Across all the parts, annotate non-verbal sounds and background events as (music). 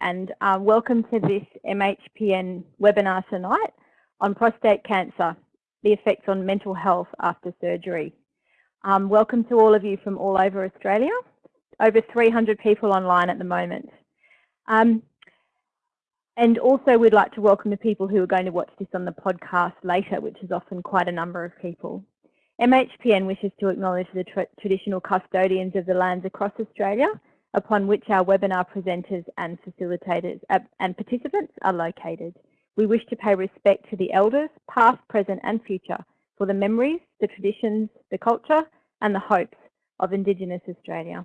and uh, welcome to this MHPN webinar tonight on prostate cancer, the effects on mental health after surgery. Um, welcome to all of you from all over Australia, over 300 people online at the moment. Um, and also we'd like to welcome the people who are going to watch this on the podcast later, which is often quite a number of people. MHPN wishes to acknowledge the tra traditional custodians of the lands across Australia upon which our webinar presenters and facilitators uh, and participants are located. We wish to pay respect to the elders, past, present and future, for the memories, the traditions, the culture and the hopes of Indigenous Australia.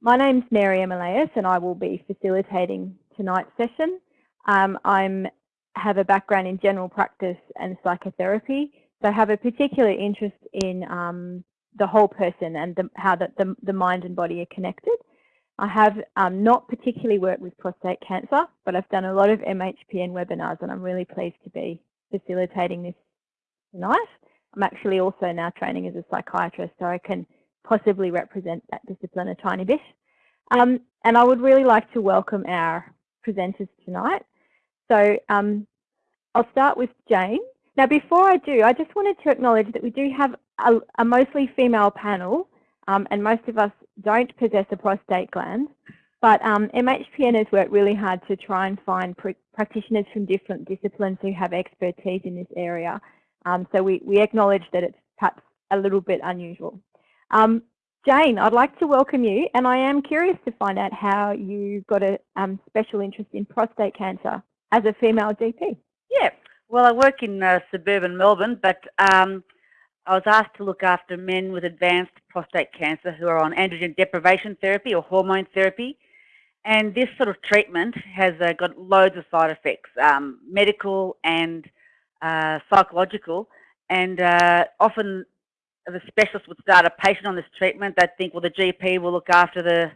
My name's Mary Emilias and I will be facilitating tonight's session. Um, I have a background in general practice and psychotherapy, so I have a particular interest in um, the whole person and the, how the, the, the, mind and body are connected. I have um, not particularly worked with prostate cancer, but I've done a lot of MHPN webinars and I'm really pleased to be facilitating this tonight. I'm actually also now training as a psychiatrist, so I can possibly represent that discipline a tiny bit. Um, and I would really like to welcome our presenters tonight. So um, I'll start with Jane. Now, before I do, I just wanted to acknowledge that we do have a, a mostly female panel, um, and most of us don't possess a prostate gland. But um, MHPN has worked really hard to try and find pr practitioners from different disciplines who have expertise in this area. Um, so we, we acknowledge that it's perhaps a little bit unusual. Um, Jane, I'd like to welcome you, and I am curious to find out how you got a um, special interest in prostate cancer as a female GP. Yeah, well, I work in uh, suburban Melbourne, but um, I was asked to look after men with advanced prostate cancer who are on androgen deprivation therapy or hormone therapy. And this sort of treatment has uh, got loads of side effects, um, medical and uh, psychological. And uh, often the specialist would start a patient on this treatment. They'd think, well, the GP will look after the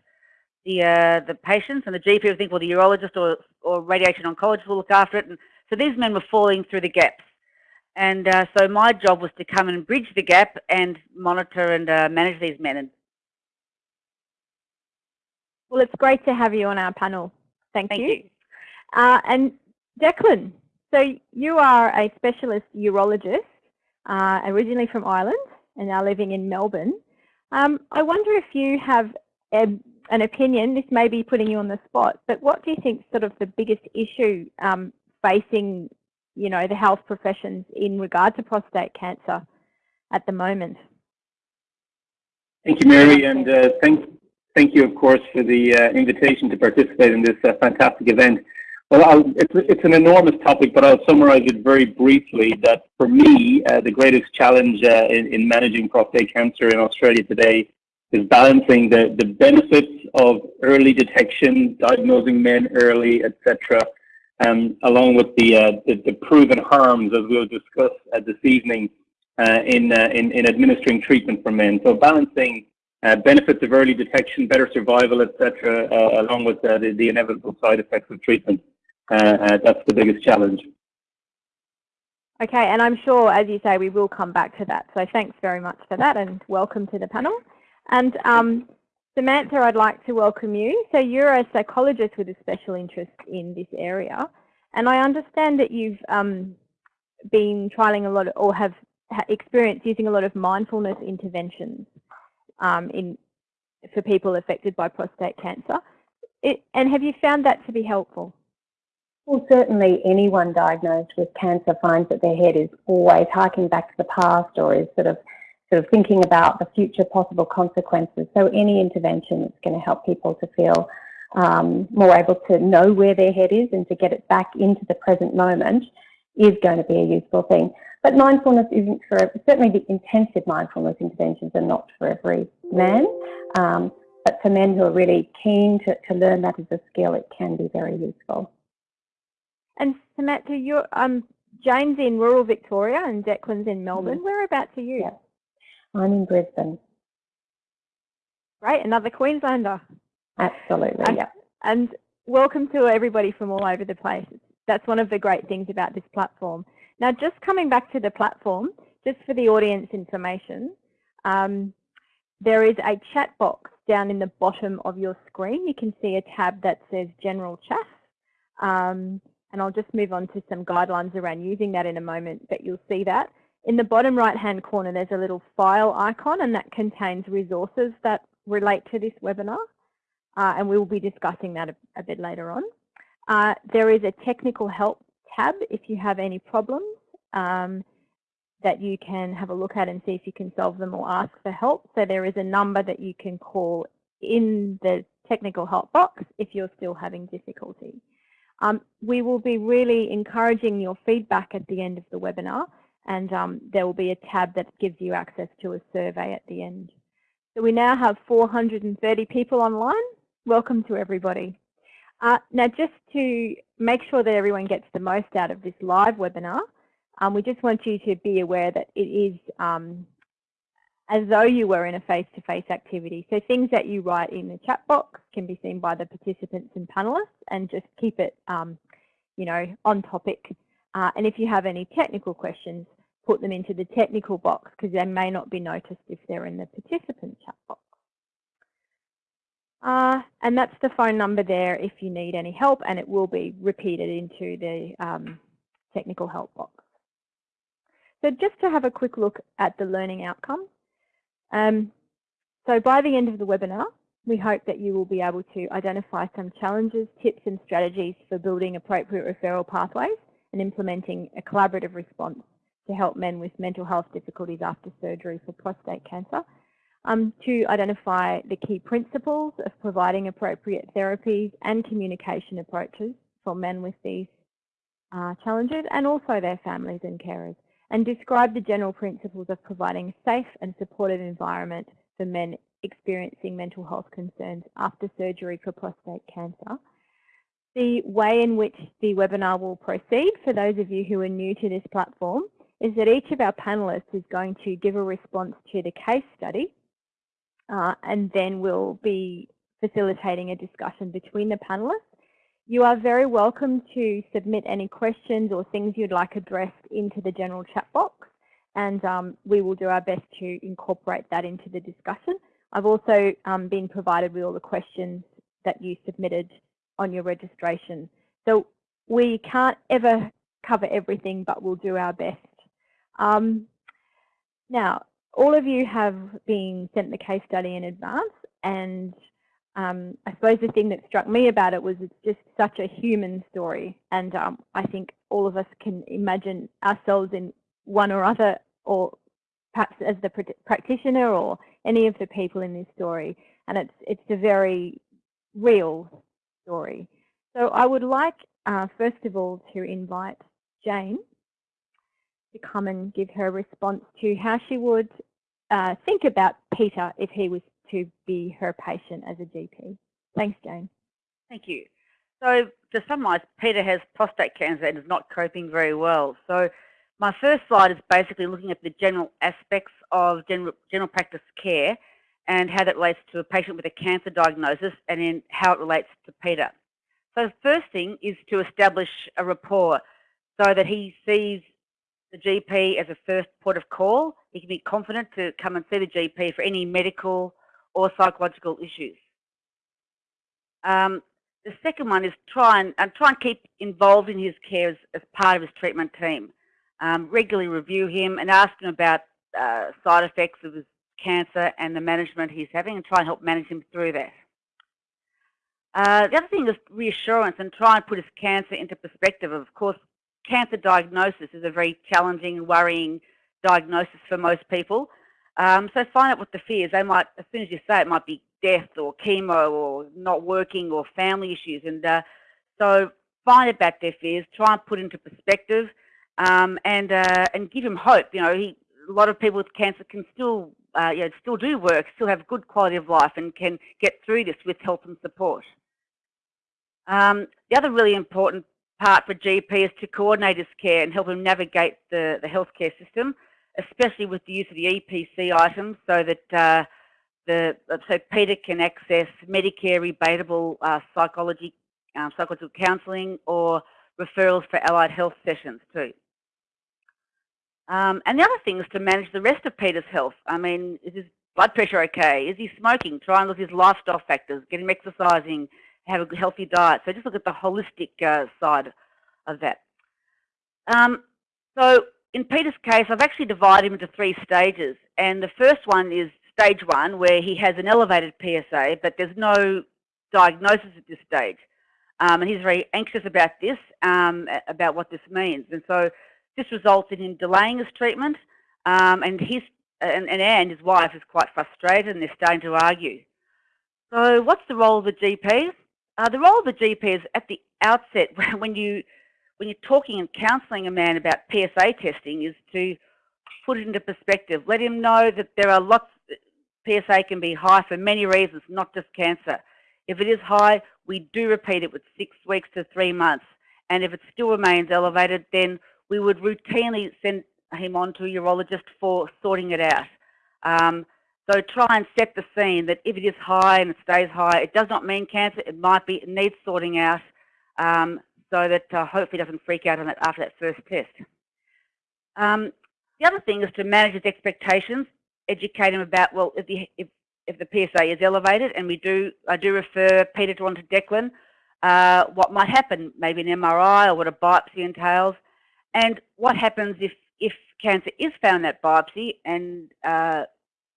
the uh, the patients, and the GP would think, well, the urologist or, or radiation oncologist will look after it. And so these men were falling through the gaps. And uh, so my job was to come and bridge the gap and monitor and uh, manage these men. Well, it's great to have you on our panel. Thank, Thank you. you. Uh, and Declan, so you are a specialist urologist, uh, originally from Ireland and now living in Melbourne. Um, I wonder if you have a, an opinion, this may be putting you on the spot, but what do you think sort of the biggest issue um, facing, you know, the health professions in regard to prostate cancer at the moment. Thank you, Mary, and uh, thank, thank you, of course, for the uh, invitation to participate in this uh, fantastic event. Well, it's, it's an enormous topic, but I'll summarize it very briefly that for me, uh, the greatest challenge uh, in, in managing prostate cancer in Australia today is balancing the, the benefits of early detection, diagnosing men early, etc., um, along with the, uh, the, the proven harms, as we'll discuss uh, this evening, uh, in, uh, in in administering treatment for men. So balancing uh, benefits of early detection, better survival, etc., uh, along with the, the inevitable side effects of treatment. that's the biggest challenge. Okay, and I'm sure, as you say, we will come back to that. So thanks very much for that, and welcome to the panel. And um, Samantha, I'd like to welcome you. So you're a psychologist with a special interest in this area, and I understand that you've um, been trialing a lot of, or have experience using a lot of mindfulness interventions um, in for people affected by prostate cancer. It, and have you found that to be helpful? Well, certainly anyone diagnosed with cancer finds that their head is always harking back to the past or is sort of sort of thinking about the future possible consequences. So any intervention that's going to help people to feel um, more able to know where their head is and to get it back into the present moment is going to be a useful thing. But mindfulness isn't for, certainly the intensive mindfulness interventions are not for every man. Um, but for men who are really keen to, to learn that as a skill, it can be very useful. And Samantha, you're, um, Jane's in rural Victoria and Declan's in Melbourne. Mm. Whereabouts are you? Yeah. I'm in Brisbane. Great, another Queenslander. Absolutely, and, yeah. And welcome to everybody from all over the place. That's one of the great things about this platform. Now, just coming back to the platform, just for the audience information, um, there is a chat box down in the bottom of your screen, you can see a tab that says General Chat. Um, and I'll just move on to some guidelines around using that in a moment, but you'll see that. In the bottom right hand corner, there's a little file icon and that contains resources that relate to this webinar. Uh, and we will be discussing that a, a bit later on. Uh, there is a technical help tab if you have any problems um, that you can have a look at and see if you can solve them or ask for help. So there is a number that you can call in the technical help box if you're still having difficulty. Um, we will be really encouraging your feedback at the end of the webinar and um, there will be a tab that gives you access to a survey at the end. So we now have 430 people online. Welcome to everybody. Uh, now just to make sure that everyone gets the most out of this live webinar, um, we just want you to be aware that it is um, as though you were in a face-to-face -face activity. So things that you write in the chat box can be seen by the participants and panelists and just keep it, um, you know, on topic. Uh, and if you have any technical questions, put them into the technical box because they may not be noticed if they're in the participant chat box. Uh, and that's the phone number there if you need any help and it will be repeated into the um, technical help box. So just to have a quick look at the learning outcomes. Um, so by the end of the webinar, we hope that you will be able to identify some challenges, tips and strategies for building appropriate referral pathways and implementing a collaborative response to help men with mental health difficulties after surgery for prostate cancer um, to identify the key principles of providing appropriate therapies and communication approaches for men with these uh, challenges and also their families and carers, and describe the general principles of providing a safe and supportive environment for men experiencing mental health concerns after surgery for prostate cancer. The way in which the webinar will proceed, for those of you who are new to this platform, is that each of our panelists is going to give a response to the case study uh, and then we'll be facilitating a discussion between the panelists. You are very welcome to submit any questions or things you'd like addressed into the general chat box and um, we will do our best to incorporate that into the discussion. I've also um, been provided with all the questions that you submitted on your registration. So we can't ever cover everything, but we'll do our best. Um, now, all of you have been sent the case study in advance and um, I suppose the thing that struck me about it was it's just such a human story and um, I think all of us can imagine ourselves in one or other or perhaps as the practitioner or any of the people in this story and it's it's a very real story. So I would like uh, first of all to invite Jane to come and give her a response to how she would uh, think about Peter if he was to be her patient as a GP. Thanks, Jane. Thank you. So to summarise, Peter has prostate cancer and is not coping very well. So my first slide is basically looking at the general aspects of general, general practice care and how that relates to a patient with a cancer diagnosis and then how it relates to Peter. So the first thing is to establish a rapport so that he sees the GP as a first port of call. He can be confident to come and see the GP for any medical or psychological issues. Um, the second one is try and, and, try and keep involved in his care as, as part of his treatment team. Um, regularly review him and ask him about uh, side effects of his cancer and the management he's having and try and help manage him through that. Uh, the other thing is reassurance and try and put his cancer into perspective. Of course, cancer diagnosis is a very challenging and worrying diagnosis for most people. Um, so find out what the fears. They might, as soon as you say it, might be death or chemo or not working or family issues. And uh, so find about their fears, try and put into perspective, um, and uh, and give him hope. You know, he, a lot of people with cancer can still, uh, you know, still do work, still have good quality of life, and can get through this with help and support. Um, the other really important part for GP is to coordinate his care and help him navigate the, the healthcare system, especially with the use of the EPC items so that uh, the so Peter can access Medicare rebatable uh, psychology, um, psychological counselling or referrals for allied health sessions too. Um, and the other thing is to manage the rest of Peter's health. I mean, is his blood pressure okay? Is he smoking? Try and look at his lifestyle factors, get him exercising, have a healthy diet. So just look at the holistic uh, side of that. Um, so in Peter's case, I've actually divided him into three stages. And the first one is stage one, where he has an elevated PSA, but there's no diagnosis at this stage. Um, and he's very anxious about this, um, about what this means. And so this results in him delaying his treatment. Um, and, his, and, and Anne, his wife, is quite frustrated and they're starting to argue. So what's the role of the GP? Uh, the role of the GP is at the outset (laughs) when you when you're talking and counselling a man about PSA testing is to put it into perspective. Let him know that there are lots, PSA can be high for many reasons, not just cancer. If it is high, we do repeat it with six weeks to three months. And if it still remains elevated, then we would routinely send him on to a urologist for sorting it out. Um, so try and set the scene that if it is high and it stays high, it does not mean cancer. It might be, it needs sorting out. Um, so that uh, hopefully doesn't freak out on it after that first test. Um, the other thing is to manage his expectations, educate him about, well, if the, if, if the PSA is elevated, and we do, I do refer Peter to onto Declan, uh, what might happen, maybe an MRI or what a biopsy entails, and what happens if, if cancer is found in that biopsy and, uh,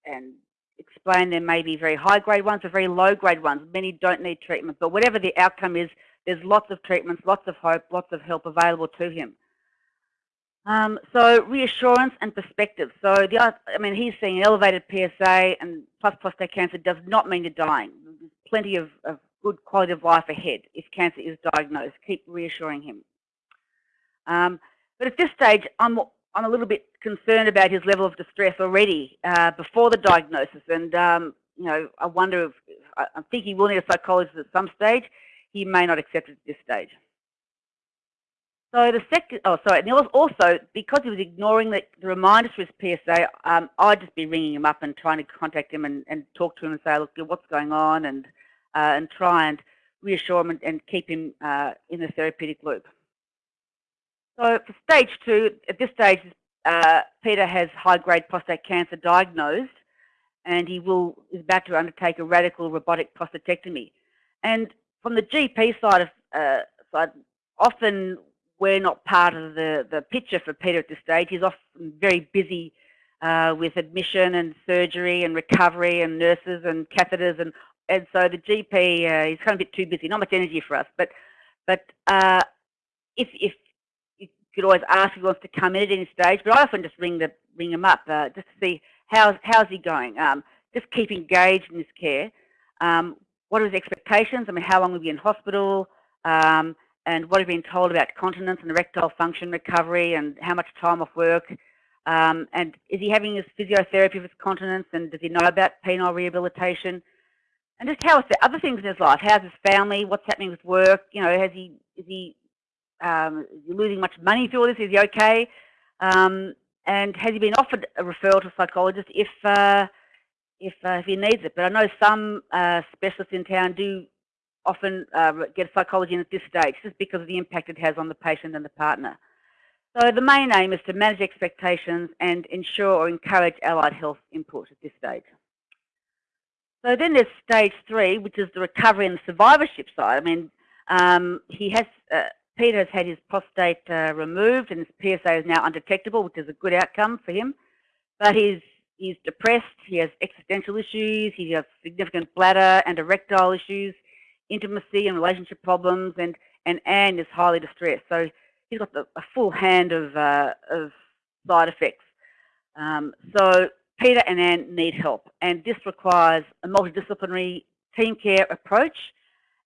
and explain there may be very high grade ones or very low grade ones. Many don't need treatment, but whatever the outcome is, there's lots of treatments, lots of hope, lots of help available to him. Um, so reassurance and perspective. So the I mean, he's seeing an elevated PSA and plus prostate cancer does not mean you're dying. There's plenty of, of good quality of life ahead if cancer is diagnosed. Keep reassuring him. Um, but at this stage, I'm I'm a little bit concerned about his level of distress already uh, before the diagnosis, and um, you know, I wonder if I, I think he will need a psychologist at some stage he may not accept it at this stage. So the second, oh sorry, and also because he was ignoring the, the reminders for his PSA, um, I'd just be ringing him up and trying to contact him and, and talk to him and say, look, what's going on, and uh, and try and reassure him and, and keep him uh, in the therapeutic loop. So for stage two, at this stage, uh, Peter has high-grade prostate cancer diagnosed, and he will is about to undertake a radical robotic prostatectomy. And from the GP side of uh, side, often we're not part of the, the picture for Peter at this stage. He's often very busy uh, with admission and surgery and recovery and nurses and catheters and and so the GP uh, is kind of a bit too busy. Not much energy for us, but but uh, if if could always ask if he wants to come in at any stage, but I often just ring the ring him up uh, just to see how's how's he going. Um, just keep engaged in his care. Um, what are his expectations? I mean, how long will he be in hospital? Um, and what have you been told about continence and erectile function recovery and how much time off work? Um, and is he having his physiotherapy for his continence and does he know about penile rehabilitation? And just how is the other things in his life? How's his family? What's happening with work? You know, has he, is he, um, he losing much money through all this? Is he okay? Um, and has he been offered a referral to a psychologist if, uh, if, uh, if he needs it. But I know some uh, specialists in town do often uh, get psychology in at this stage just because of the impact it has on the patient and the partner. So the main aim is to manage expectations and ensure or encourage allied health input at this stage. So then there's stage three, which is the recovery and survivorship side. I mean, um, he has, uh, Peter has had his prostate uh, removed and his PSA is now undetectable, which is a good outcome for him. But his he's depressed, he has existential issues, he has significant bladder and erectile issues, intimacy and relationship problems, and, and Anne is highly distressed. So he's got the, a full hand of, uh, of side effects. Um, so Peter and Anne need help, and this requires a multidisciplinary team care approach,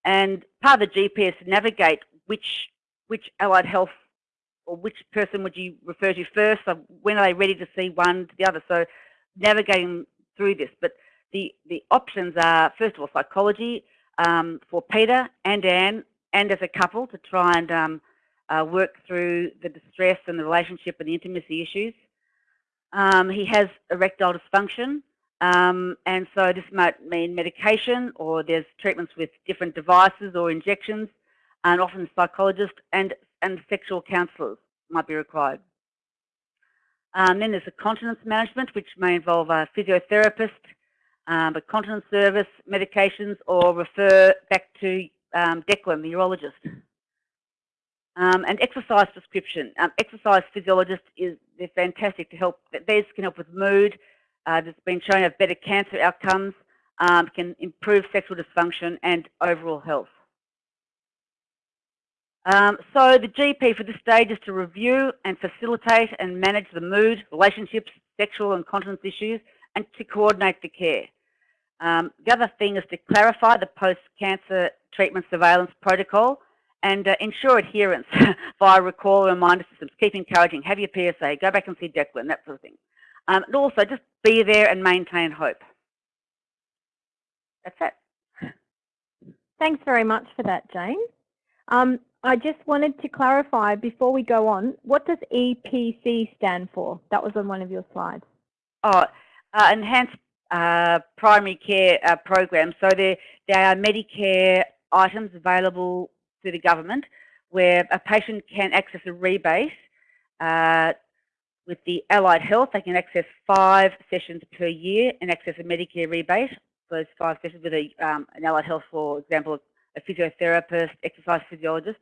and part of the GP is to navigate which, which allied health or which person would you refer to first, so when are they ready to see one to the other. So navigating through this. But the, the options are, first of all, psychology um, for Peter and Anne and as a couple to try and um, uh, work through the distress and the relationship and the intimacy issues. Um, he has erectile dysfunction, um, and so this might mean medication or there's treatments with different devices or injections, and often psychologists and, and sexual counsellors might be required. Um, then there's the continence management, which may involve a physiotherapist um, a continence service, medications, or refer back to um, Declan, the urologist. Um, and exercise prescription. Um, exercise physiologist is they're fantastic to help. These can help with mood. Uh, it's been shown to have better cancer outcomes, um, can improve sexual dysfunction and overall health. Um, so the GP for this stage is to review and facilitate and manage the mood, relationships, sexual and continence issues, and to coordinate the care. Um, the other thing is to clarify the post-cancer treatment surveillance protocol and uh, ensure adherence (laughs) via recall and reminder systems. Keep encouraging, have your PSA, go back and see Declan, that sort of thing. Um, and also just be there and maintain hope. That's it. Thanks very much for that, Jane. Um, I just wanted to clarify before we go on, what does EPC stand for? That was on one of your slides. Oh, uh, Enhanced uh, Primary Care uh, Program. So there, there are Medicare items available to the government where a patient can access a rebate uh, with the Allied Health. They can access five sessions per year and access a Medicare rebate. Those five sessions with a, um, an Allied Health, for example, a physiotherapist, exercise physiologist,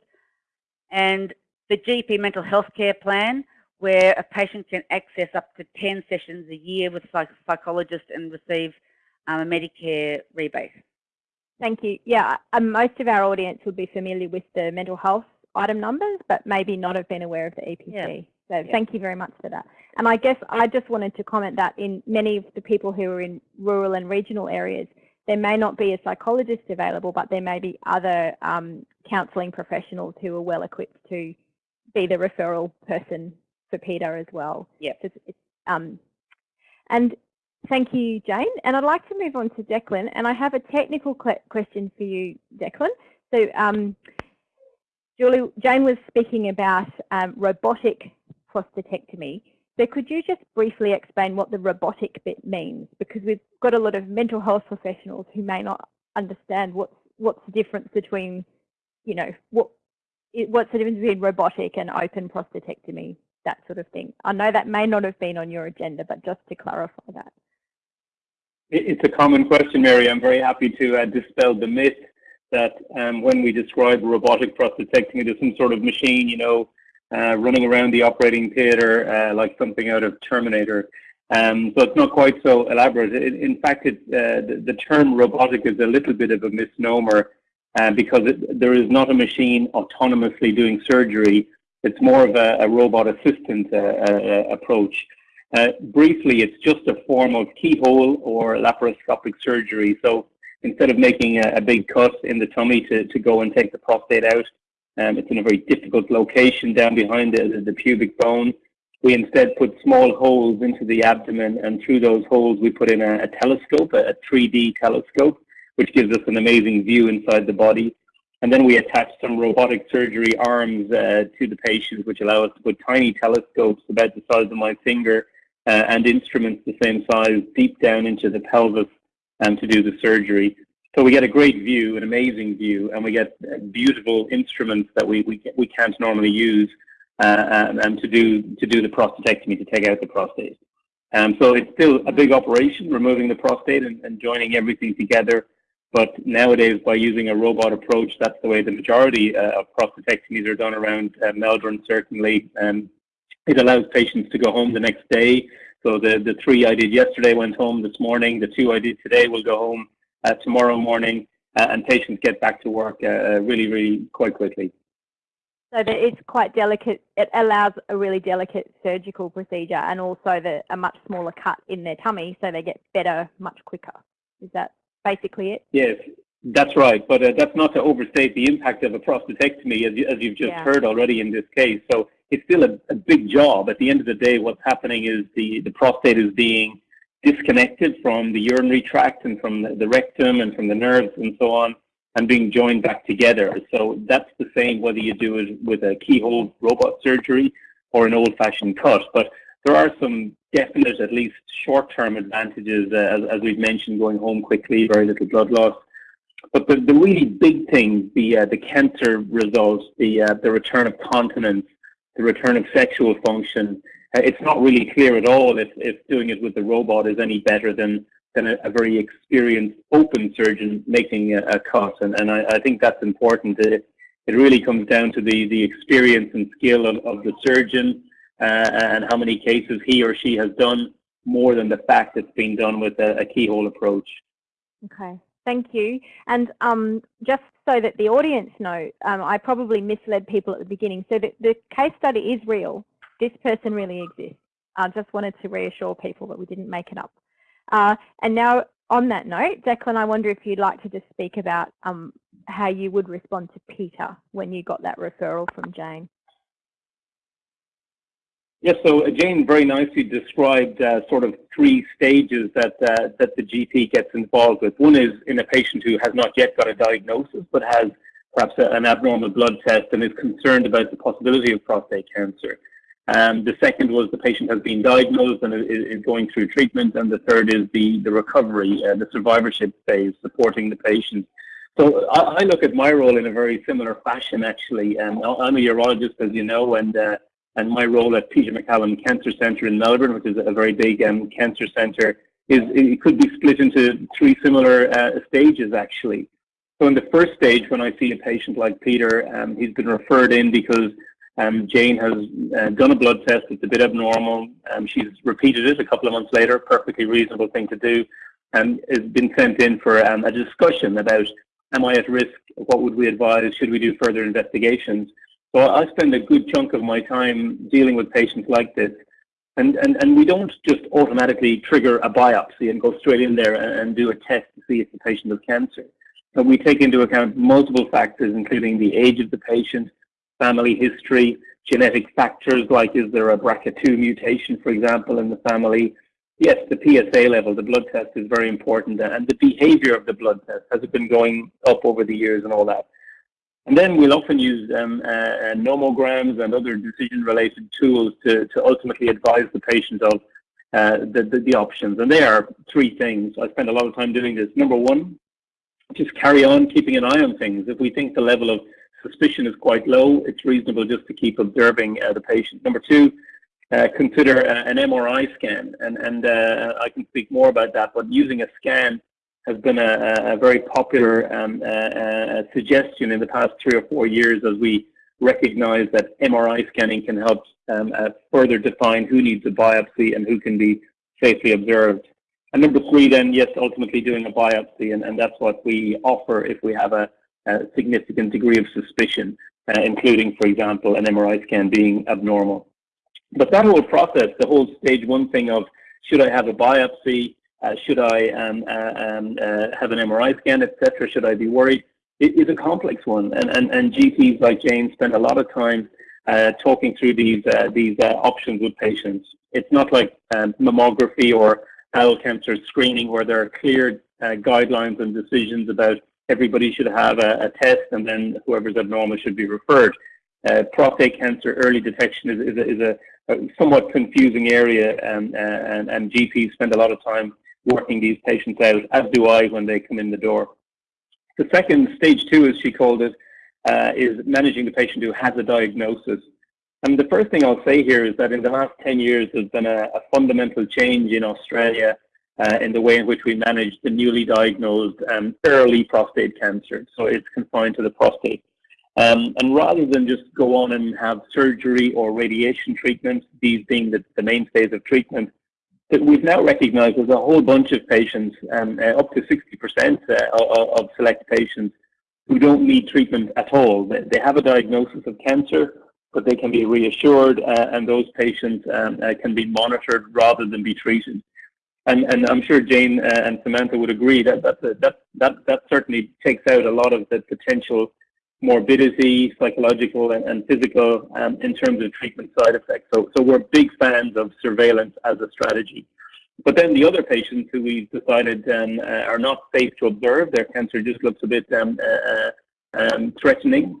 and the GP mental health care plan, where a patient can access up to 10 sessions a year with a psychologist and receive um, a Medicare rebate. Thank you. Yeah, um, most of our audience would be familiar with the mental health item numbers, but maybe not have been aware of the EPC. Yeah. So yeah. thank you very much for that. And I guess I just wanted to comment that in many of the people who are in rural and regional areas, there may not be a psychologist available, but there may be other um, counselling professionals who are well equipped to be the referral person for Peter as well. Yeah. Um, and thank you, Jane. And I'd like to move on to Declan. And I have a technical question for you, Declan. So um, Julie, Jane was speaking about um, robotic prostatectomy. So could you just briefly explain what the robotic bit means? Because we've got a lot of mental health professionals who may not understand what's what's the difference between, you know, what what's the difference between robotic and open prostatectomy, that sort of thing. I know that may not have been on your agenda, but just to clarify that. It's a common question, Mary. I'm very happy to uh, dispel the myth that um, when we describe robotic prostatectomy, there's some sort of machine, you know, uh, running around the operating theater uh, like something out of Terminator. Um, so it's not quite so elaborate. It, in fact, it, uh, the, the, term robotic is a little bit of a misnomer uh, because it, there is not a machine autonomously doing surgery. It's more of a, a robot assistant uh, uh, approach. briefly, it's just a form of keyhole or laparoscopic surgery. So instead of making a, a big cut in the tummy to, to go and take the prostate out, um, it's in a very difficult location down behind the, the pubic bone. We instead put small holes into the abdomen, and through those holes, we put in a, a telescope, a, 3D telescope, which gives us an amazing view inside the body. And then we attach some robotic surgery arms uh, to the patient, which allow us to put tiny telescopes about the size of my finger uh, and instruments the same size deep down into the pelvis um, to do the surgery. So we get a great view, an amazing view, and we get beautiful instruments that we we, we can't normally use uh, and, and, to do to do the prostatectomy to take out the prostate. Um, so it's still a big operation, removing the prostate and, and joining everything together. But nowadays, by using a robot approach, that's the way the majority uh, of prostatectomies are done around uh, Melbourne, certainly. Um, it allows patients to go home the next day. So the, the three I did yesterday went home this morning. The two I did today will go home uh, tomorrow morning, uh, and patients get back to work uh, really, really quite quickly. So that it's quite delicate. It allows a really delicate surgical procedure, and also the, a much smaller cut in their tummy, so they get better much quicker. Is that basically it? Yes, that's right. But uh, that's not to overstate the impact of a prostatectomy, as, you, as you've just yeah. heard already in this case. So it's still a, a, big job. At the end of the day, what's happening is the, the prostate is being disconnected from the urinary tract and from the, the rectum and from the nerves and so on and being joined back together. So that's the same whether you do it with a keyhole robot surgery or an old-fashioned cut. But there are some definite, at least short-term advantages, uh, as, as, we've mentioned, going home quickly, very little blood loss. But the, the really big thing, the uh, the cancer results, the uh, the return of continence, the return of sexual function, uh, it's not really clear at all if, if doing it with the robot is any better than than a, a very experienced open surgeon making a, a cut. And, and I, I, think that's important. It, it really comes down to the, the experience and skill of, of the surgeon uh, and how many cases he or she has done more than the fact it's been done with a, a keyhole approach. Okay, thank you. And um, just so that the audience know, um, I probably misled people at the beginning. So the, the case study is real. This person really exists. I just wanted to reassure people that we didn't make it up. Uh, and now on that note, Declan, I wonder if you'd like to just speak about um, how you would respond to Peter when you got that referral from Jane. Yes, so uh, Jane very nicely described uh, sort of three stages that uh, that the GP gets involved with. One is in a patient who has not yet got a diagnosis, but has perhaps a, an abnormal blood test and is concerned about the possibility of prostate cancer. Um, the second was the patient has been diagnosed and is, is going through treatment, and the third is the the recovery, uh, the survivorship phase, supporting the patient. So I, I, look at my role in a very similar fashion, actually. Um, I'm a urologist, as you know, and uh, and my role at Peter MacCallum Cancer Centre in Melbourne, which is a very big um, cancer centre, is it could be split into three similar uh, stages actually. So in the first stage, when I see a patient like Peter, um, he's been referred in because um, Jane has uh, done a blood test. It's a bit abnormal. Um, she's repeated it a couple of months later. Perfectly reasonable thing to do. And has been sent in for um, a discussion about, am I at risk? What would we advise? Should we do further investigations? So I spend a good chunk of my time dealing with patients like this. And, and, and we don't just automatically trigger a biopsy and go straight in there and, and do a test to see if the patient has cancer. But we take into account multiple factors, including the age of the patient, family history, genetic factors like is there a BRCA2 mutation, for example, in the family. Yes, the PSA level, the blood test is very important, and the behavior of the blood test, has it been going up over the years and all that. And then we'll often use um, uh, uh, nomograms and other decision-related tools to, to ultimately advise the patient of uh, the, the, the, options. And they are three things. I spend a lot of time doing this. Number one, just carry on keeping an eye on things. If we think the level of suspicion is quite low, it's reasonable just to keep observing uh, the patient. Number two, uh, consider uh, an MRI scan. And, and I can speak more about that, but using a scan has been a, a very popular um, uh, suggestion in the past three or four years as we recognize that MRI scanning can help um, uh, further define who needs a biopsy and who can be safely observed. And number three, then, yes, ultimately doing a biopsy, and, and that's what we offer if we have a, a significant degree of suspicion, uh, including, for example, an MRI scan being abnormal. But that whole process, the whole stage one thing of should I have a biopsy, uh, should I um, uh, um, uh, have an MRI scan, etc. Should I be worried? It is a complex one, and, and, and GPs like Jane spend a lot of time uh, talking through these uh, these options with patients. It's not like um, mammography or bowel cancer screening where there are clear guidelines and decisions about everybody should have a, a test and then whoever's abnormal should be referred. Uh, prostate cancer early detection is, is, a, is a, a, somewhat confusing area um, uh, and, and GPs spend a lot of time working these patients out, as do I when they come in the door. The second, stage two as she called it, uh, is managing the patient who has a diagnosis. And the first thing I'll say here is that in the last 10 years, there's been a, a fundamental change in Australia uh, in the way in which we manage the newly diagnosed um, early prostate cancer. So it's confined to the prostate. Um, and rather than just go on and have surgery or radiation treatment, these being the, the mainstays of treatment, that we've now recognized there's a whole bunch of patients, um, uh, up to 60% uh, of, select patients, who don't need treatment at all. They, they have a diagnosis of cancer, but they can be reassured, uh, and those patients um, uh, can be monitored rather than be treated. And, and I'm sure Jane uh, and Samantha would agree that that, that that that certainly takes out a lot of the potential morbidity, psychological and, and physical, um, in terms of treatment side effects. So, so we're big fans of surveillance as a strategy. But then the other patients who we've decided um, uh, are not safe to observe, their cancer just looks a bit um, uh, um, threatening,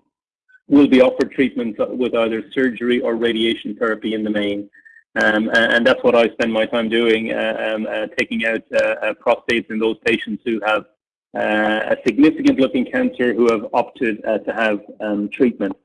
will be offered treatment with either surgery or radiation therapy in the main. Um, and that's what I spend my time doing, uh, um, uh, taking out uh, uh, prostates in those patients who have uh, a significant looking cancer who have opted uh, to have um, treatment.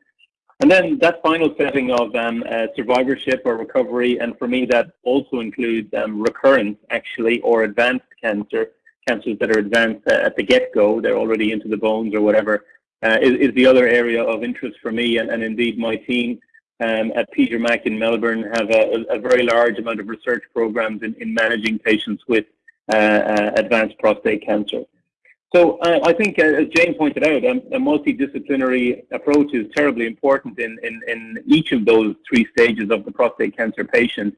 And then that final setting of um, uh, survivorship or recovery, and for me that also includes um, recurrence actually, or advanced cancer, cancers that are advanced uh, at the get-go, they're already into the bones or whatever, uh, is, is, the other area of interest for me and, and indeed my team um, at Peter Mac in Melbourne have a, a, very large amount of research programs in, in managing patients with uh, uh, advanced prostate cancer. So uh, I think, uh, as Jane pointed out, um, a multidisciplinary approach is terribly important in, in, in each of those three stages of the prostate cancer patient.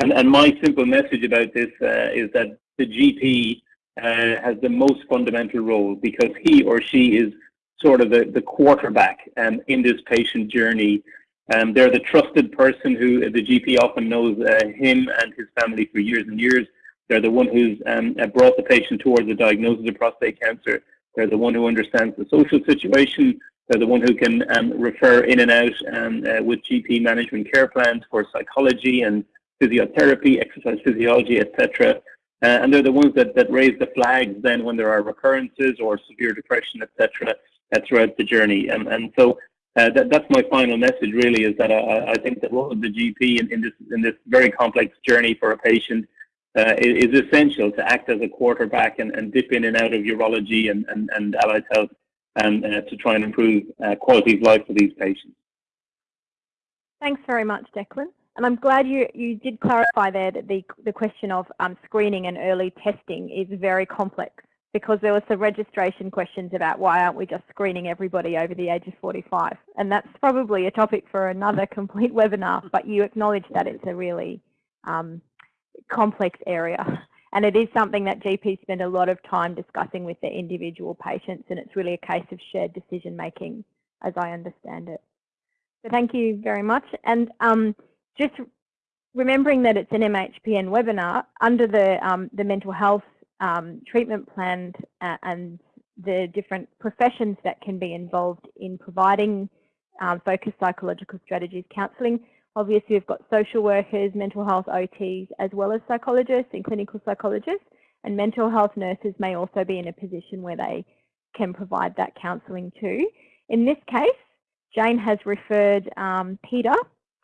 And, and my simple message about this uh, is that the GP uh, has the most fundamental role because he or she is sort of the, the quarterback um, in this patient journey. Um, they're the trusted person who the GP often knows uh, him and his family for years and years. They're the one who's um, uh, brought the patient towards the diagnosis of prostate cancer. They're the one who understands the social situation. They're the one who can um, refer in and out um, uh, with GP management care plans for psychology and physiotherapy, exercise physiology, etc. Uh, and they're the ones that, that raise the flags then when there are recurrences or severe depression, etc. Uh, throughout the journey. Um, and so uh, that, that's my final message really is that I, I think that role of the GP in, in, this, in this very complex journey for a patient uh, is essential to act as a quarterback and, and dip in and out of urology and, and, and allied health and uh, to try and improve uh, quality of life for these patients. Thanks very much, Declan. And I'm glad you, you did clarify there that the, the question of um, screening and early testing is very complex because there were some registration questions about why aren't we just screening everybody over the age of 45 and that's probably a topic for another (laughs) complete webinar but you acknowledge that it's a really um, complex area. And it is something that GPs spend a lot of time discussing with their individual patients, and it's really a case of shared decision making, as I understand it. So thank you very much. And um, just remembering that it's an MHPN webinar, under the, um, the mental health um, treatment plan uh, and the different professions that can be involved in providing um, focused psychological strategies counselling, Obviously, we've got social workers, mental health OTs, as well as psychologists and clinical psychologists. And mental health nurses may also be in a position where they can provide that counselling too. In this case, Jane has referred um, Peter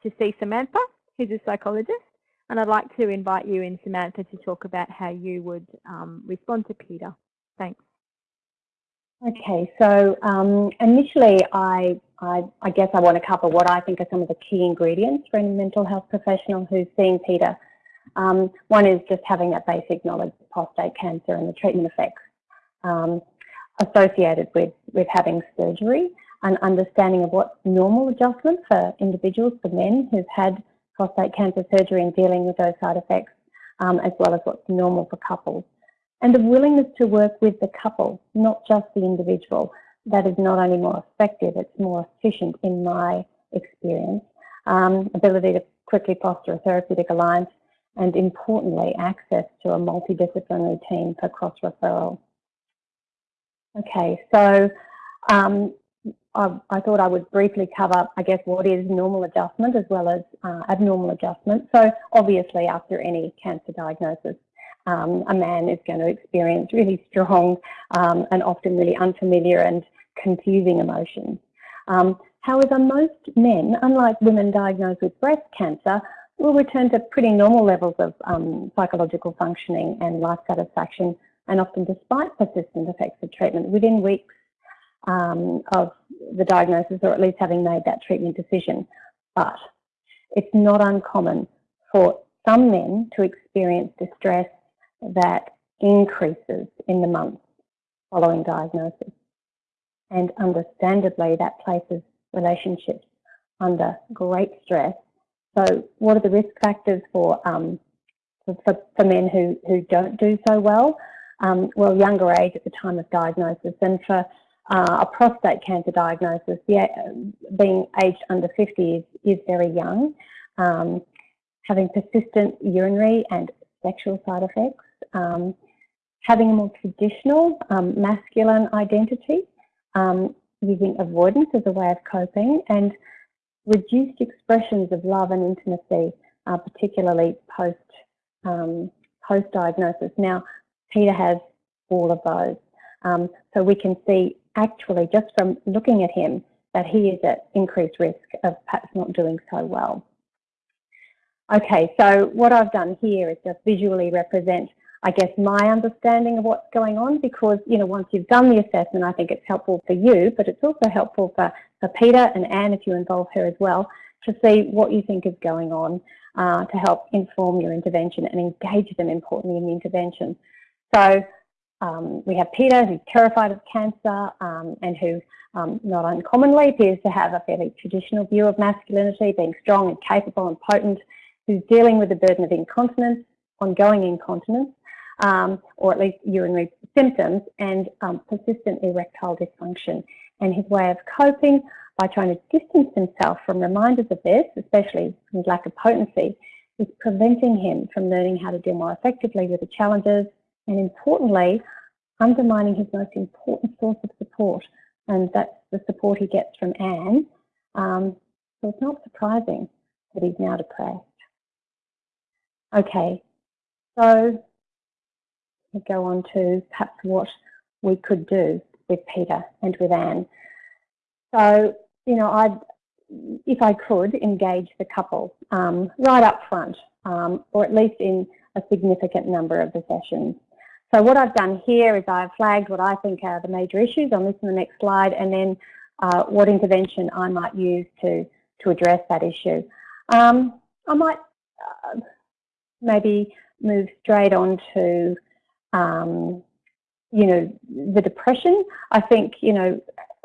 to see Samantha, who's a psychologist. And I'd like to invite you and Samantha, to talk about how you would um, respond to Peter. Thanks. Okay, so um, initially I, I, I, guess I want to cover what I think are some of the key ingredients for a mental health professional who's seeing Peter. Um, one is just having that basic knowledge of prostate cancer and the treatment effects um, associated with, with having surgery, an understanding of what's normal adjustment for individuals, for men who've had prostate cancer surgery and dealing with those side effects, um, as well as what's normal for couples and the willingness to work with the couple, not just the individual. That is not only more effective, it's more efficient in my experience. Um, ability to quickly foster a therapeutic alliance, and importantly, access to a multidisciplinary team for cross-referral. Okay, so um, I, I, thought I would briefly cover, I guess, what is normal adjustment as well as uh, abnormal adjustment. So obviously after any cancer diagnosis, um, a man is going to experience really strong um, and often really unfamiliar and confusing emotions. Um, however, most men, unlike women diagnosed with breast cancer, will return to pretty normal levels of um, psychological functioning and life satisfaction, and often despite persistent effects of treatment within weeks um, of the diagnosis or at least having made that treatment decision. But it's not uncommon for some men to experience distress that increases in the months following diagnosis. And understandably, that places relationships under great stress. So what are the risk factors for, um, for, for, men who, who don't do so well? Um, well, younger age at the time of diagnosis. And for uh, a prostate cancer diagnosis, yeah, being aged under 50 is, is very young. Um, having persistent urinary and sexual side effects, um, having a more traditional um, masculine identity, um, using avoidance as a way of coping, and reduced expressions of love and intimacy, uh, particularly post um, post diagnosis. Now, Peter has all of those, um, so we can see actually just from looking at him that he is at increased risk of perhaps not doing so well. Okay, so what I've done here is just visually represent, I guess, my understanding of what's going on because, you know, once you've done the assessment, I think it's helpful for you, but it's also helpful for, for Peter and Anne, if you involve her as well, to see what you think is going on uh, to help inform your intervention and engage them importantly in the intervention. So um, we have Peter, who's terrified of cancer um, and who um, not uncommonly appears to have a fairly traditional view of masculinity, being strong and capable and potent, who's dealing with the burden of incontinence, ongoing incontinence, um, or at least urinary symptoms, and um, persistent erectile dysfunction. And his way of coping by trying to distance himself from reminders of this, especially his lack of potency, is preventing him from learning how to deal more effectively with the challenges and importantly, undermining his most important source of support, and that's the support he gets from Anne. Um, so it's not surprising that he's now depressed. Okay, so go on to perhaps what we could do with Peter and with Anne. So, you know, I'd, if I could, engage the couple um, right up front, um, or at least in a significant number of the sessions. So what I've done here is I've flagged what I think are the major issues on this and the next slide, and then uh, what intervention I might use to, to address that issue. Um, I might uh, maybe move straight on to, um, you know, the depression. I think, you know,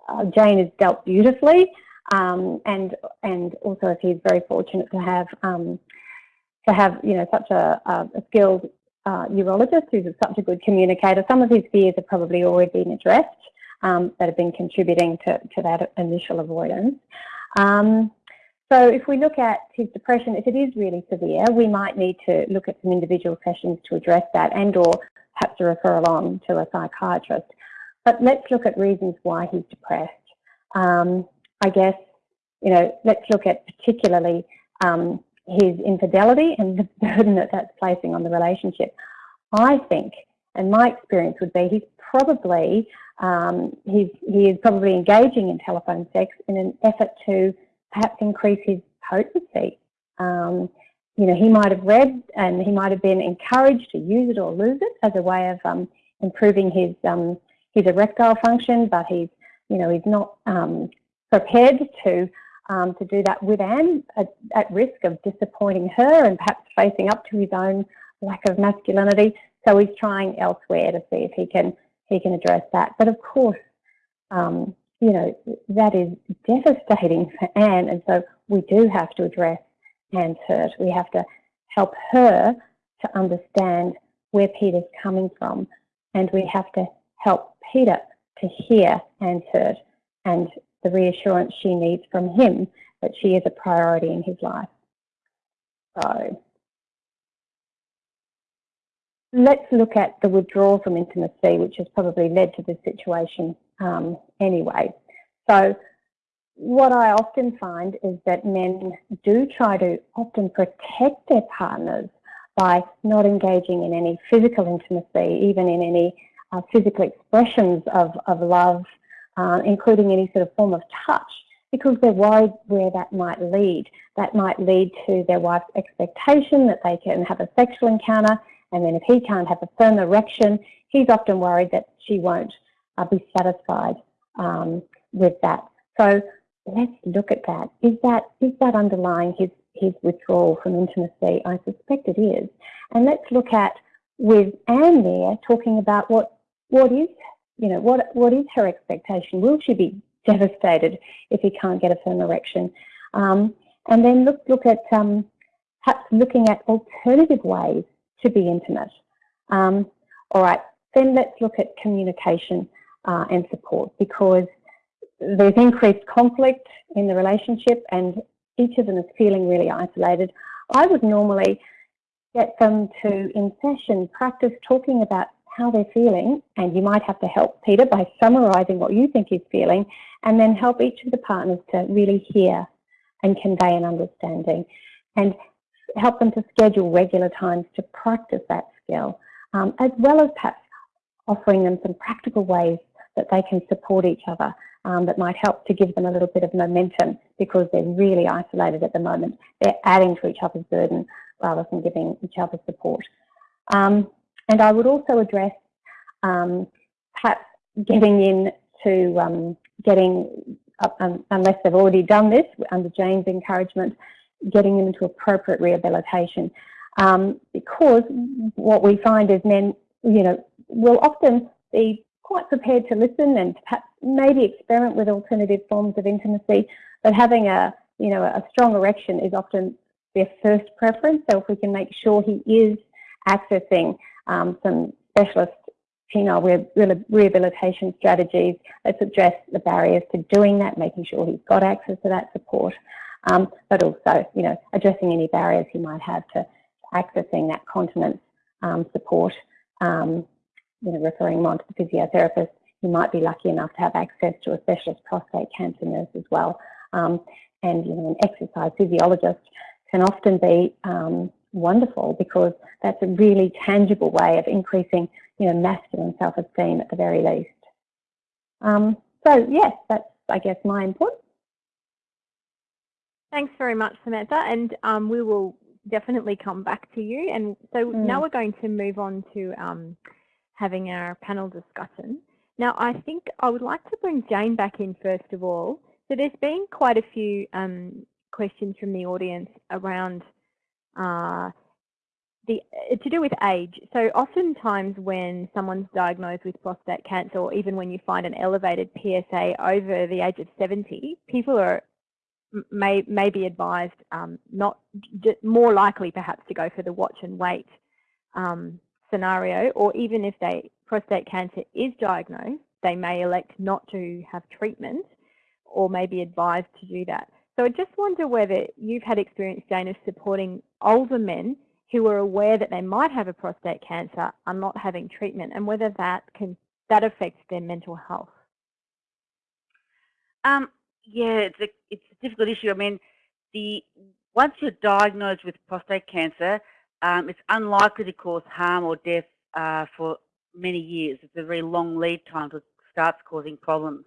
uh, Jane has dealt beautifully, um, and and also he's very fortunate to have um, to have you know such a, a skilled uh, urologist who's such a good communicator. Some of his fears have probably already been addressed um, that have been contributing to, to that initial avoidance. Um, so if we look at his depression, if it is really severe, we might need to look at some individual sessions to address that and or perhaps a referral on to a psychiatrist. But let's look at reasons why he's depressed. Um, I guess, you know, let's look at particularly um, his infidelity and the (laughs) burden that that's placing on the relationship. I think, and my experience would be, he's probably um, he's he is probably engaging in telephone sex in an effort to perhaps increase his potency. Um, you know, he might have read and he might have been encouraged to use it or lose it as a way of um, improving his um, his erectile function, but he's you know he's not um, prepared to um, to do that with Anne at, at, risk of disappointing her and perhaps facing up to his own lack of masculinity. So he's trying elsewhere to see if he can he can address that. But of course, um, you know, that is devastating for Anne. And so we do have to address Hurt. We have to help her to understand where Peter's coming from. And we have to help Peter to hear hurt and the reassurance she needs from him that she is a priority in his life. So let's look at the withdrawal from intimacy, which has probably led to this situation um, anyway. So what I often find is that men do try to often protect their partners by not engaging in any physical intimacy, even in any uh, physical expressions of, of love uh, including any sort of form of touch, because they're worried where that might lead. That might lead to their wife's expectation that they can have a sexual encounter, and then if he can't have a firm erection, he's often worried that she won't uh, be satisfied um, with that. So let's look at that. Is that is that underlying his his withdrawal from intimacy? I suspect it is. And let's look at with Anne there talking about what what is you know, what, what is her expectation? Will she be devastated if he can't get a firm erection? Um, and then look, look at um, perhaps looking at alternative ways to be intimate. Um, all right, then let's look at communication uh, and support because there's increased conflict in the relationship and each of them is feeling really isolated. I would normally get them to, in session, practice talking about how they're feeling, and you might have to help Peter by summarising what you think he's feeling, and then help each of the partners to really hear and convey an understanding, and help them to schedule regular times to practice that skill, um, as well as perhaps offering them some practical ways that they can support each other um, that might help to give them a little bit of momentum because they're really isolated at the moment. They're adding to each other's burden rather than giving each other support. Um, and I would also address um, perhaps getting in to um, getting, uh, unless they've already done this under Jane's encouragement, getting them into appropriate rehabilitation. Um, because what we find is men, you know, will often be quite prepared to listen and perhaps maybe experiment with alternative forms of intimacy, but having a, you know, a strong erection is often their first preference. So if we can make sure he is accessing um, some specialist penile rehabilitation strategies, let's address the barriers to doing that, making sure he's got access to that support, um, but also, you know, addressing any barriers he might have to accessing that continence um, support, um, you know, referring him on to the physiotherapist. He might be lucky enough to have access to a specialist prostate cancer nurse as well. Um, and, you know, an exercise physiologist can often be um, wonderful because that's a really tangible way of increasing, you know, masculine self-esteem at the very least. Um, so yes, that's, I guess, my input. Thanks very much, Samantha. And um, we will definitely come back to you. And so mm. now we're going to move on to um, having our panel discussion. Now, I think I would like to bring Jane back in first of all. So there's been quite a few um, questions from the audience around uh, the, uh, to do with age. So oftentimes when someone's diagnosed with prostate cancer or even when you find an elevated PSA over the age of 70, people are may, may be advised um, not more likely perhaps to go for the watch and wait um, scenario, or even if they prostate cancer is diagnosed, they may elect not to have treatment or may be advised to do that. So I just wonder whether you've had experience, Jane, of supporting older men who are aware that they might have a prostate cancer are not having treatment and whether that can that affects their mental health. Um, yeah, it's a it's a difficult issue. I mean, the once you're diagnosed with prostate cancer, um, it's unlikely to cause harm or death uh, for many years. It's a very long lead time to starts causing problems.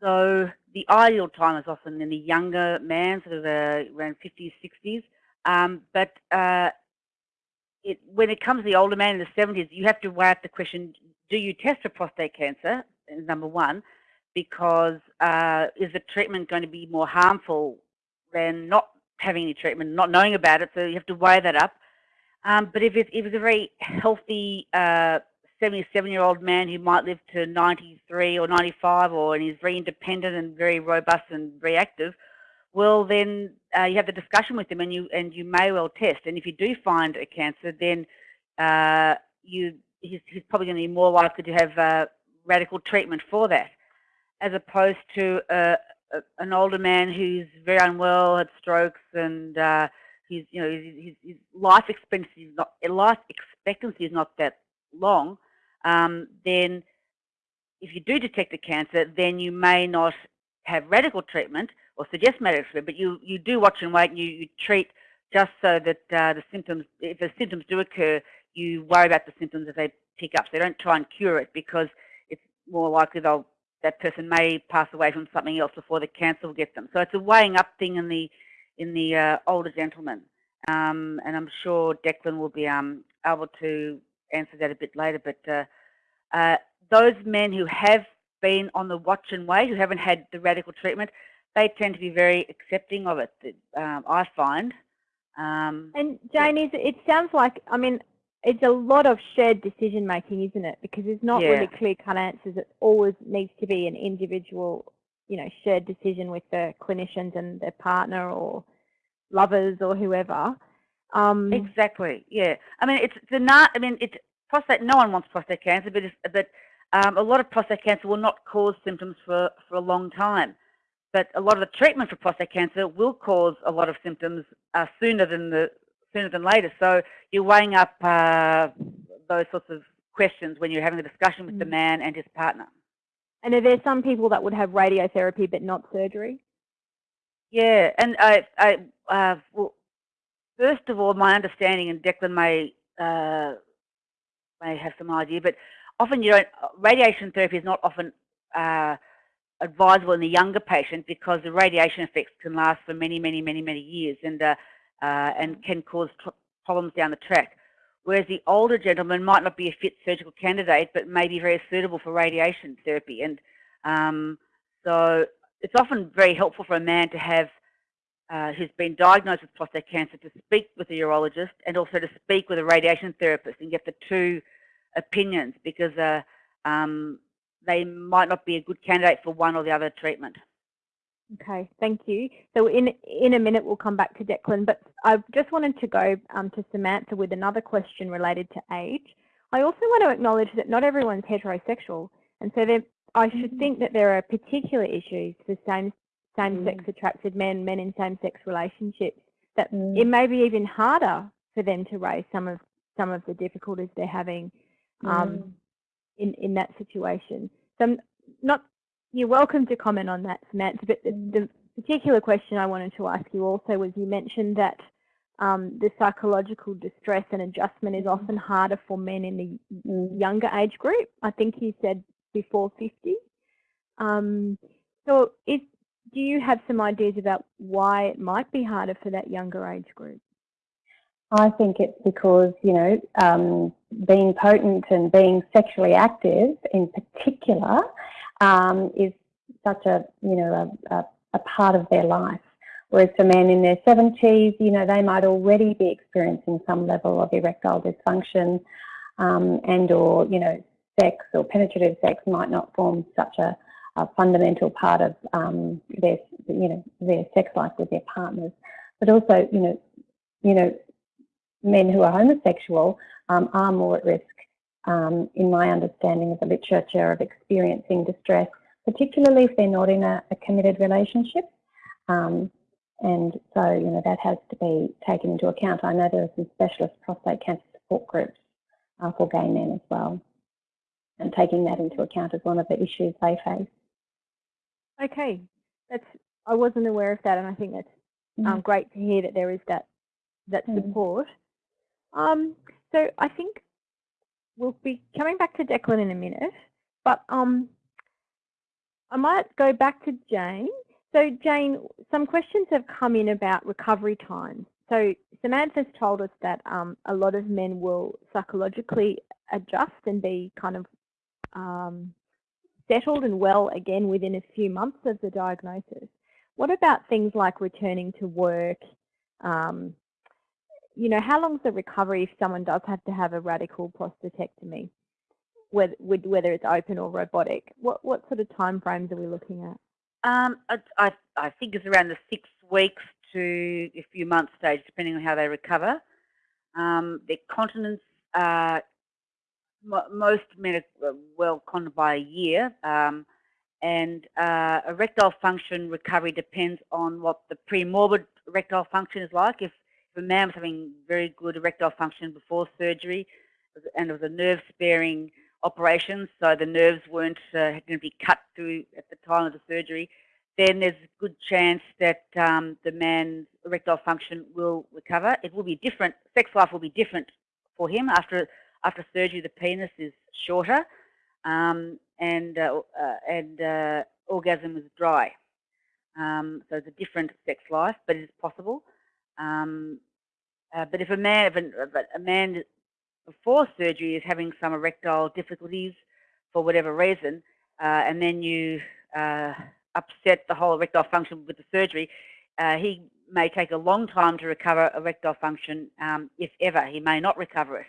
So the ideal time is often in the younger man, sort of uh, around 50s, 60s. Um, but uh, it, when it comes to the older man in the 70s, you have to weigh up the question, do you test for prostate cancer, number one, because uh, is the treatment going to be more harmful than not having any treatment, not knowing about it? So you have to weigh that up. Um, but if it's, if it's a very healthy uh, 77 year old man who might live to 93 or 95 or and he's very independent and very robust and very active, well then uh, you have the discussion with him and you and you may well test. And if you do find a cancer, then uh, you he's, he's, probably going to be more likely to have uh, radical treatment for that as opposed to a, an older man who's very unwell, had strokes, and he's you know his, his, life expectancy is not life expectancy is not that long. Um, then, if you do detect a cancer, then you may not have radical treatment or suggest medical treatment, but you you do watch and wait, and you, you treat just so that uh, the symptoms, if the symptoms do occur, you worry about the symptoms as they pick up. So they don't try and cure it because it's more likely they'll that person may pass away from something else before the cancer will get them. So it's a weighing up thing in the in the uh, older gentleman. Um, and I'm sure Declan will be um, able to answer that a bit later. But uh, uh, those men who have been on the watch and wait, who haven't had the radical treatment, they tend to be very accepting of it, um, I find. Um, and Jane, yeah. it sounds like, I mean, it's a lot of shared decision making, isn't it? Because there's not yeah. really clear cut answers. It always needs to be an individual, you know, shared decision with the clinicians and their partner or lovers or whoever. Um, exactly. Yeah. I mean, it's the not. I mean, it's prostate. No one wants prostate cancer, but but um, a lot of prostate cancer will not cause symptoms for for a long time. But a lot of the treatment for prostate cancer will cause a lot of symptoms uh, sooner than the sooner than later. So you're weighing up uh, those sorts of questions when you're having a discussion with mm. the man and his partner. And are there some people that would have radiotherapy but not surgery? Yeah, and I, I uh, well, first of all, my understanding, and Declan may uh, may have some idea, but often you don't. Radiation therapy is not often uh, advisable in the younger patient because the radiation effects can last for many, many, many, many years and uh, uh, and can cause problems down the track. Whereas the older gentleman might not be a fit surgical candidate, but may be very suitable for radiation therapy. And um, so it's often very helpful for a man to have uh, who's been diagnosed with prostate cancer to speak with a urologist and also to speak with a radiation therapist and get the two opinions because uh, um, they might not be a good candidate for one or the other treatment. Okay, thank you. So in in a minute we'll come back to Declan, but I just wanted to go um, to Samantha with another question related to age. I also want to acknowledge that not everyone's heterosexual, and so there, I should mm -hmm. think that there are particular issues for same same-sex mm. attracted men, men in same-sex relationships, that mm. it may be even harder for them to raise some of some of the difficulties they're having um, mm. in in that situation. So I'm not you're welcome to comment on that, Samantha. But the, the particular question I wanted to ask you also was you mentioned that um, the psychological distress and adjustment is mm. often harder for men in the younger age group. I think you said before 50. Um, so is, do you have some ideas about why it might be harder for that younger age group? I think it's because, you know, um, being potent and being sexually active in particular um, is such a, you know, a, a, a, part of their life. Whereas for men in their 70s, you know, they might already be experiencing some level of erectile dysfunction um, and or, you know, sex or penetrative sex might not form such a, a fundamental part of um, their, you know, their sex life with their partners. But also, you know, you know, men who are homosexual um, are more at risk, um, in my understanding of the literature, of experiencing distress, particularly if they're not in a, a committed relationship. Um, and so, you know, that has to be taken into account. I know there are some specialist prostate cancer support groups uh, for gay men as well, and taking that into account as one of the issues they face. Okay, that's I wasn't aware of that, and I think that's mm. um, great to hear that there is that that mm. support. Um, so I think we'll be coming back to Declan in a minute, but um, I might go back to Jane. So Jane, some questions have come in about recovery time. So Samantha's told us that um, a lot of men will psychologically adjust and be kind of um, settled and well again within a few months of the diagnosis. What about things like returning to work? Um, you know, how long is the recovery if someone does have to have a radical prostatectomy, whether, whether it's open or robotic? What, what sort of time frames are we looking at? Um, I, I think it's around the six weeks to a few months stage, depending on how they recover. Um, their continence uh, most men are uh, well continent by a year, um, and uh, erectile function recovery depends on what the pre-morbid erectile function is like. If, a man was having very good erectile function before surgery, and it was a nerve-sparing operation, so the nerves weren't uh, going to be cut through at the time of the surgery, then there's a good chance that um, the man's erectile function will recover. It will be different, sex life will be different for him after after surgery, the penis is shorter um, and, uh, uh, and uh, orgasm is dry. Um, so it's a different sex life, but it is possible. Um, uh, but if a man, if a, a, man before surgery is having some erectile difficulties for whatever reason, uh, and then you uh, upset the whole erectile function with the surgery, he may take a long time to recover erectile function, um, if ever. He may not recover it.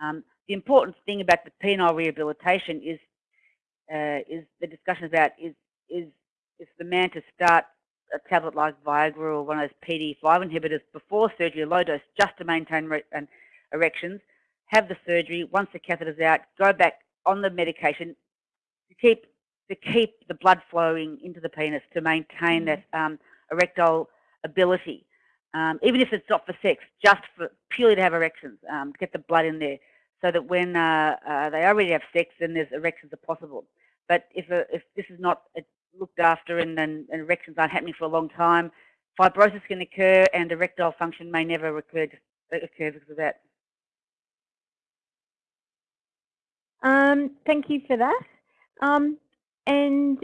Um, the important thing about the penile rehabilitation is uh, is the discussion about is is is the man to start a tablet like Viagra or one of those PDE5 inhibitors before surgery, a low dose, just to maintain an erections. Have the surgery. Once the catheter's out, go back on the medication to keep to keep the blood flowing into the penis to maintain mm. that um, erectile ability um, even if it's not for sex, just for purely to have erections, um, get the blood in there, so that when uh, uh, they already have sex, then there's erections are possible. But if uh, if this is not uh, looked after and, and, and, erections aren't happening for a long time, fibrosis can occur and erectile function may never occur, occur because of that. Um, thank you for that. Um, and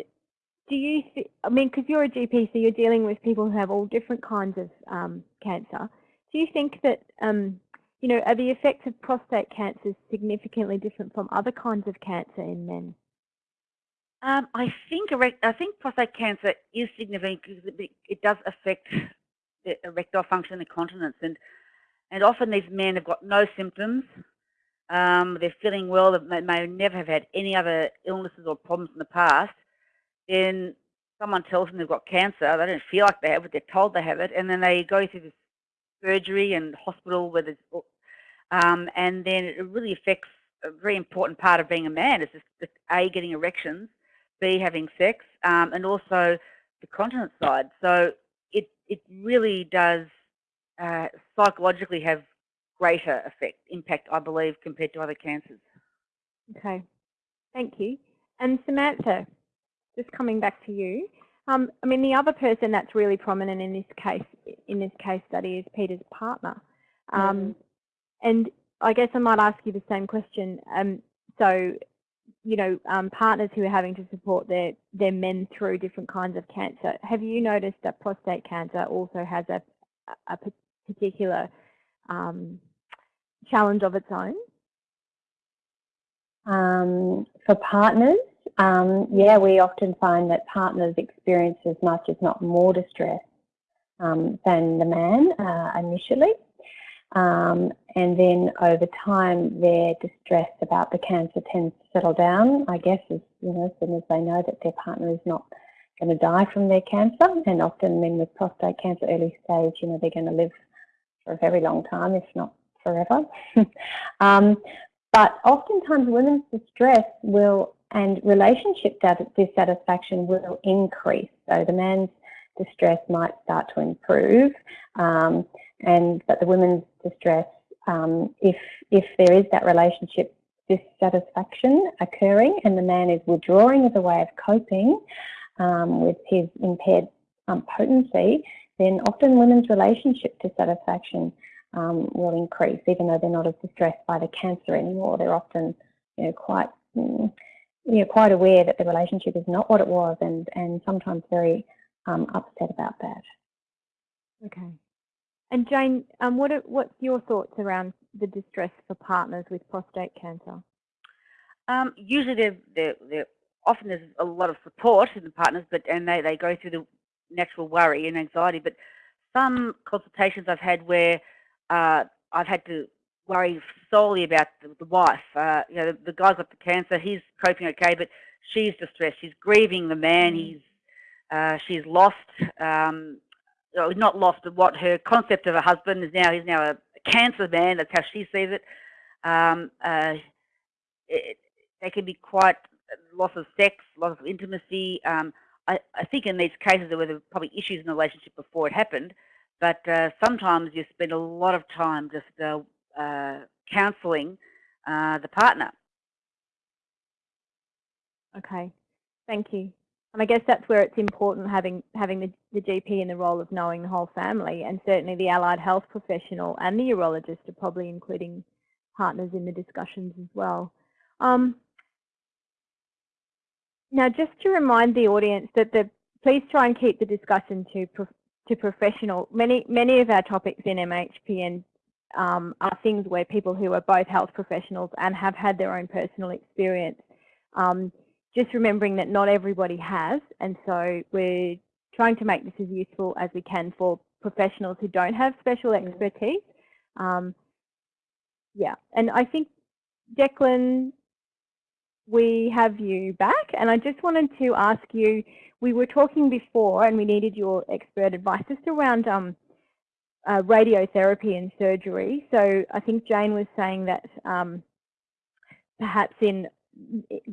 do you, I mean, because you're a GP, so you're dealing with people who have all different kinds of um, cancer. Do you think that, um, you know, are the effects of prostate cancer significantly different from other kinds of cancer in men? Um, I think I think prostate cancer is significant because it, does affect the erectile function and the continence, and and often these men have got no symptoms. Um, they're feeling well. They may never have had any other illnesses or problems in the past. Then someone tells them they've got cancer. They don't feel like they have it. They're told they have it, and then they go through this surgery and hospital where there's, um, and then it really affects a very important part of being a man. Is just a getting erections B, having sex, um, and also the continence side. So it, it really does uh, psychologically have greater effect, impact, I believe, compared to other cancers. Okay, thank you. And Samantha, just coming back to you. Um, I mean, the other person that's really prominent in this case, in this case study, is Peter's partner. Um, mm. And I guess I might ask you the same question. Um, so you know, um, partners who are having to support their, their men through different kinds of cancer. Have you noticed that prostate cancer also has a, a particular um, challenge of its own? Um, for partners, um, yeah, we often find that partners experience as much, if not more distress um, than the man uh, initially. Um, and then over time, their distress about the cancer tends settle down, I guess, as, you know, as soon as they know that their partner is not going to die from their cancer. And often men with prostate cancer early stage, you know, they're going to live for a very long time, if not forever. (laughs) um, but oftentimes women's distress will and relationship dissatisfaction will increase. So the man's distress might start to improve, um, and but the women's distress, um, if if there is that relationship dissatisfaction occurring, and the man is withdrawing as a way of coping um, with his impaired um, potency, then often women's relationship dissatisfaction um, will increase, even though they're not as distressed by the cancer anymore. They're often, you know, quite mm, you know, quite aware that the relationship is not what it was, and and sometimes very um, upset about that. Okay. And Jane, um, what are, what's your thoughts around the distress for partners with prostate cancer? Um, usually, they're, they're, they're, often there's a lot of support in the partners, but and they, they go through the natural worry and anxiety. But some consultations I've had where uh, I've had to worry solely about the, the wife. Uh, you know, the, the, guy's got the cancer, he's coping okay, but she's distressed. She's grieving the man. Mm. He's uh, she's lost um, not lost, but what her concept of a husband is now. He's now a cancer man. That's how she sees it. Um, uh, it they can be quite loss of sex, loss of intimacy. Um, I, I, think in these cases there were probably issues in the relationship before it happened, but uh, sometimes you spend a lot of time just uh, uh counselling uh, the partner. Okay, thank you. And I guess that's where it's important having having the, the GP in the role of knowing the whole family, and certainly the allied health professional and the urologist are probably including partners in the discussions as well. Um, now, just to remind the audience that the please try and keep the discussion to to professional. Many many of our topics in MHPN um, are things where people who are both health professionals and have had their own personal experience um, just remembering that not everybody has, and so we're trying to make this as useful as we can for professionals who don't have special mm. expertise. Um, yeah, and I think, Declan, we have you back, and I just wanted to ask you, we were talking before and we needed your expert advice just around um, uh, radiotherapy and surgery. So I think Jane was saying that um, perhaps in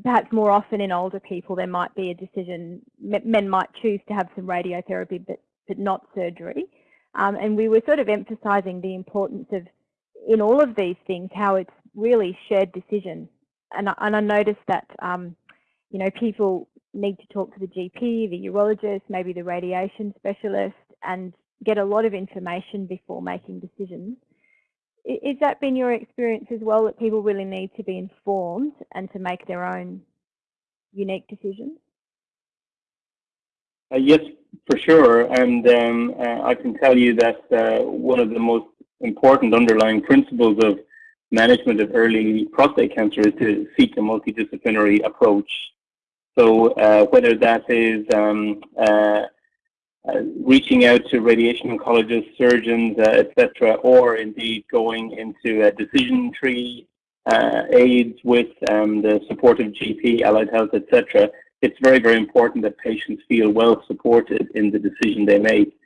perhaps more often in older people, there might be a decision, men might choose to have some radiotherapy, but, but not surgery. Um, and we were sort of emphasizing the importance of, in all of these things, how it's really shared decision. And, and I noticed that, um, you know, people need to talk to the GP, the urologist, maybe the radiation specialist, and get a lot of information before making decisions. Is that been your experience as well, that people really need to be informed and to make their own unique decisions? Uh, yes, for sure. And um, uh, I can tell you that uh, one of the most important underlying principles of management of early prostate cancer is to seek a multidisciplinary approach. So uh, whether that is um, uh, reaching out to radiation oncologists, surgeons, uh, etc., or indeed going into a decision tree uh, aids with um, the support of GP, allied health, etc., it's very, very important that patients feel well supported in the decision they make.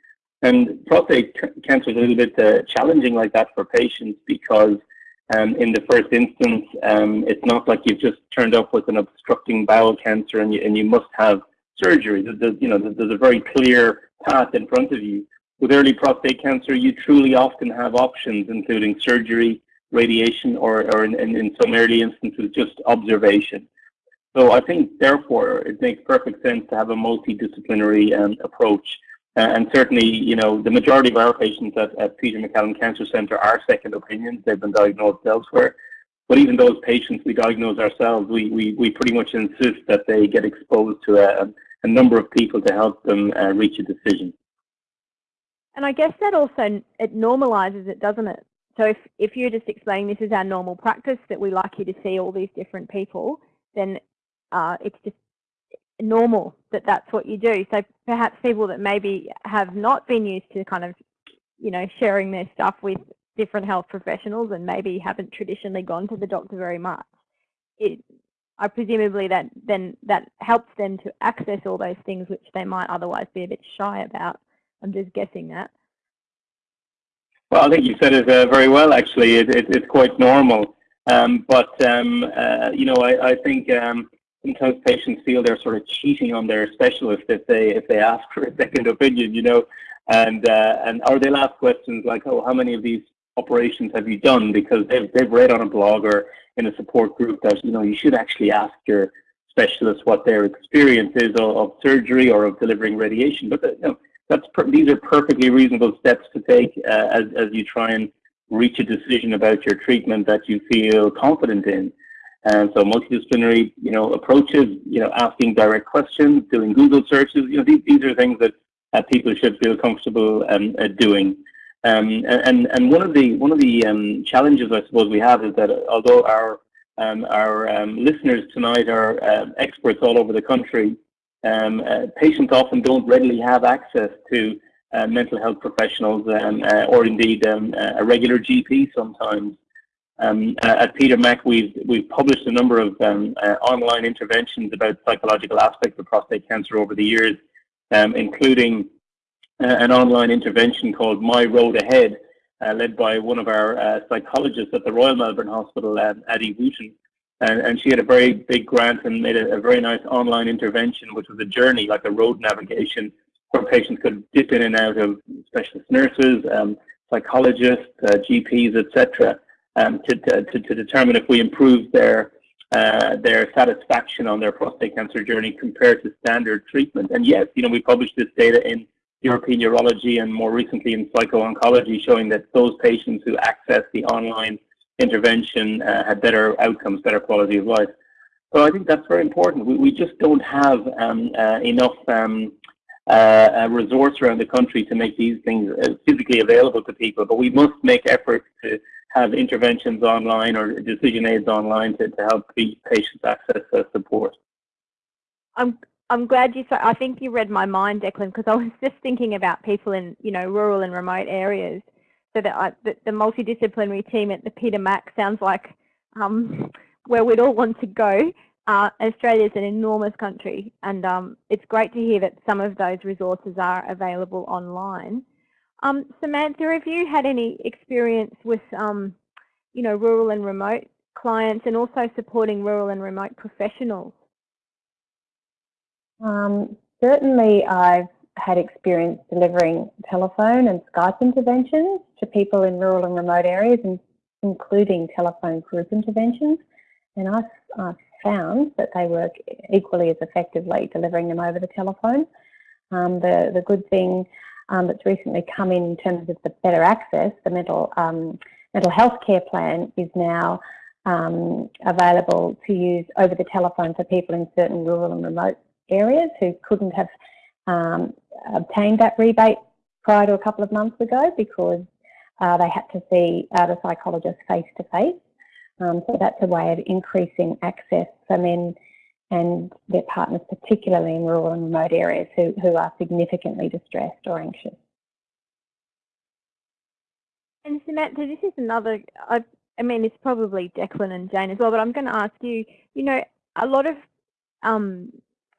And prostate cancer is a little bit uh, challenging like that for patients because um, in the first instance, um, it's not like you've just turned up with an obstructing bowel cancer and you, and you must have surgery. There's, you know, there's a very clear path in front of you. With early prostate cancer, you truly often have options, including surgery, radiation, or, or in, in some early instances, just observation. So I think, therefore, it makes perfect sense to have a multidisciplinary um, approach. And certainly, you know, the majority of our patients at, at Peter MacCallum Cancer Centre are second opinions. They've been diagnosed elsewhere. But even those patients we diagnose ourselves, we, we, we pretty much insist that they get exposed to a, a number of people to help them uh, reach a decision. And I guess that also, it normalizes it, doesn't it? So if, if you're just explaining this is our normal practice, that we like you to see all these different people, then uh, it's just normal that that's what you do. So perhaps people that maybe have not been used to kind of, you know, sharing their stuff with different health professionals and maybe haven't traditionally gone to the doctor very much. It, I presumably that then that helps them to access all those things which they might otherwise be a bit shy about. I'm just guessing that. Well, I think you said it uh, very well. Actually, it, it, it's quite normal. Um, but um, uh, you know, I, I think um, sometimes patients feel they're sort of cheating on their specialist if they if they ask for a (laughs) second opinion, you know, and uh, and or they'll ask questions like, oh, how many of these operations have you done? Because they've they've read on a blog or in a support group that you know you should actually ask your specialist what their experience is of, of surgery or of delivering radiation. But uh, you know, that's these are perfectly reasonable steps to take uh, as as you try and reach a decision about your treatment that you feel confident in. And so multidisciplinary, you know, approaches, you know, asking direct questions, doing Google searches, you know, these, these are things that uh, people should feel comfortable um, uh, doing. Um, and and one of the one of the um, challenges I suppose we have is that although our um, our um, listeners tonight are uh, experts all over the country, um, uh, patients often don't readily have access to uh, mental health professionals uh, or indeed a regular GP sometimes. Um, uh, at Peter Mac, we've we've published a number of um, uh, online interventions about psychological aspects of prostate cancer over the years, um, including uh, an online intervention called My Road Ahead, uh, led by one of our uh, psychologists at the Royal Melbourne Hospital, um, Addie Wootten. And, and, she had a very big grant and made a, a, very nice online intervention, which was a journey, like a road navigation, where patients could dip in and out of specialist nurses, um, psychologists, uh, GPs, etc um, to, to, to, determine if we improve their uh, their satisfaction on their prostate cancer journey compared to standard treatment. And yes, you know, we published this data in European Urology and more recently in Psycho-Oncology showing that those patients who access the online intervention uh, had better outcomes, better quality of life. So I think that's very important. We, we just don't have um, uh, enough um, uh, resource around the country to make these things uh, physically available to people, but we must make efforts to have interventions online or decision aids online to, to help patients access support. I'm I'm glad you. Said, I think you read my mind, Declan, because I was (laughs) just thinking about people in you know rural and remote areas. So that I, the, the multidisciplinary team at the Peter Mac sounds like um, (laughs) where we'd all want to go. Uh, Australia is an enormous country, and um, it's great to hear that some of those resources are available online. Um, Samantha, have you had any experience with, um, you know, rural and remote clients and also supporting rural and remote professionals? Um, certainly, I've had experience delivering telephone and Skype interventions to people in rural and remote areas, including telephone group interventions. And I've, I've found that they work equally as effectively delivering them over the telephone. Um, the, the good thing um, that's recently come in in terms of the better access, the mental um, mental health care plan is now um, available to use over the telephone for people in certain rural and remote areas who couldn't have um, obtained that rebate prior to a couple of months ago because uh, they had to see uh, the psychologist face to face. Um, so that's a way of increasing access for men and their partners, particularly in rural and remote areas who, who are significantly distressed or anxious. And Samantha, this is another, I, I mean, it's probably Declan and Jane as well, but I'm going to ask you, you know, a lot of um,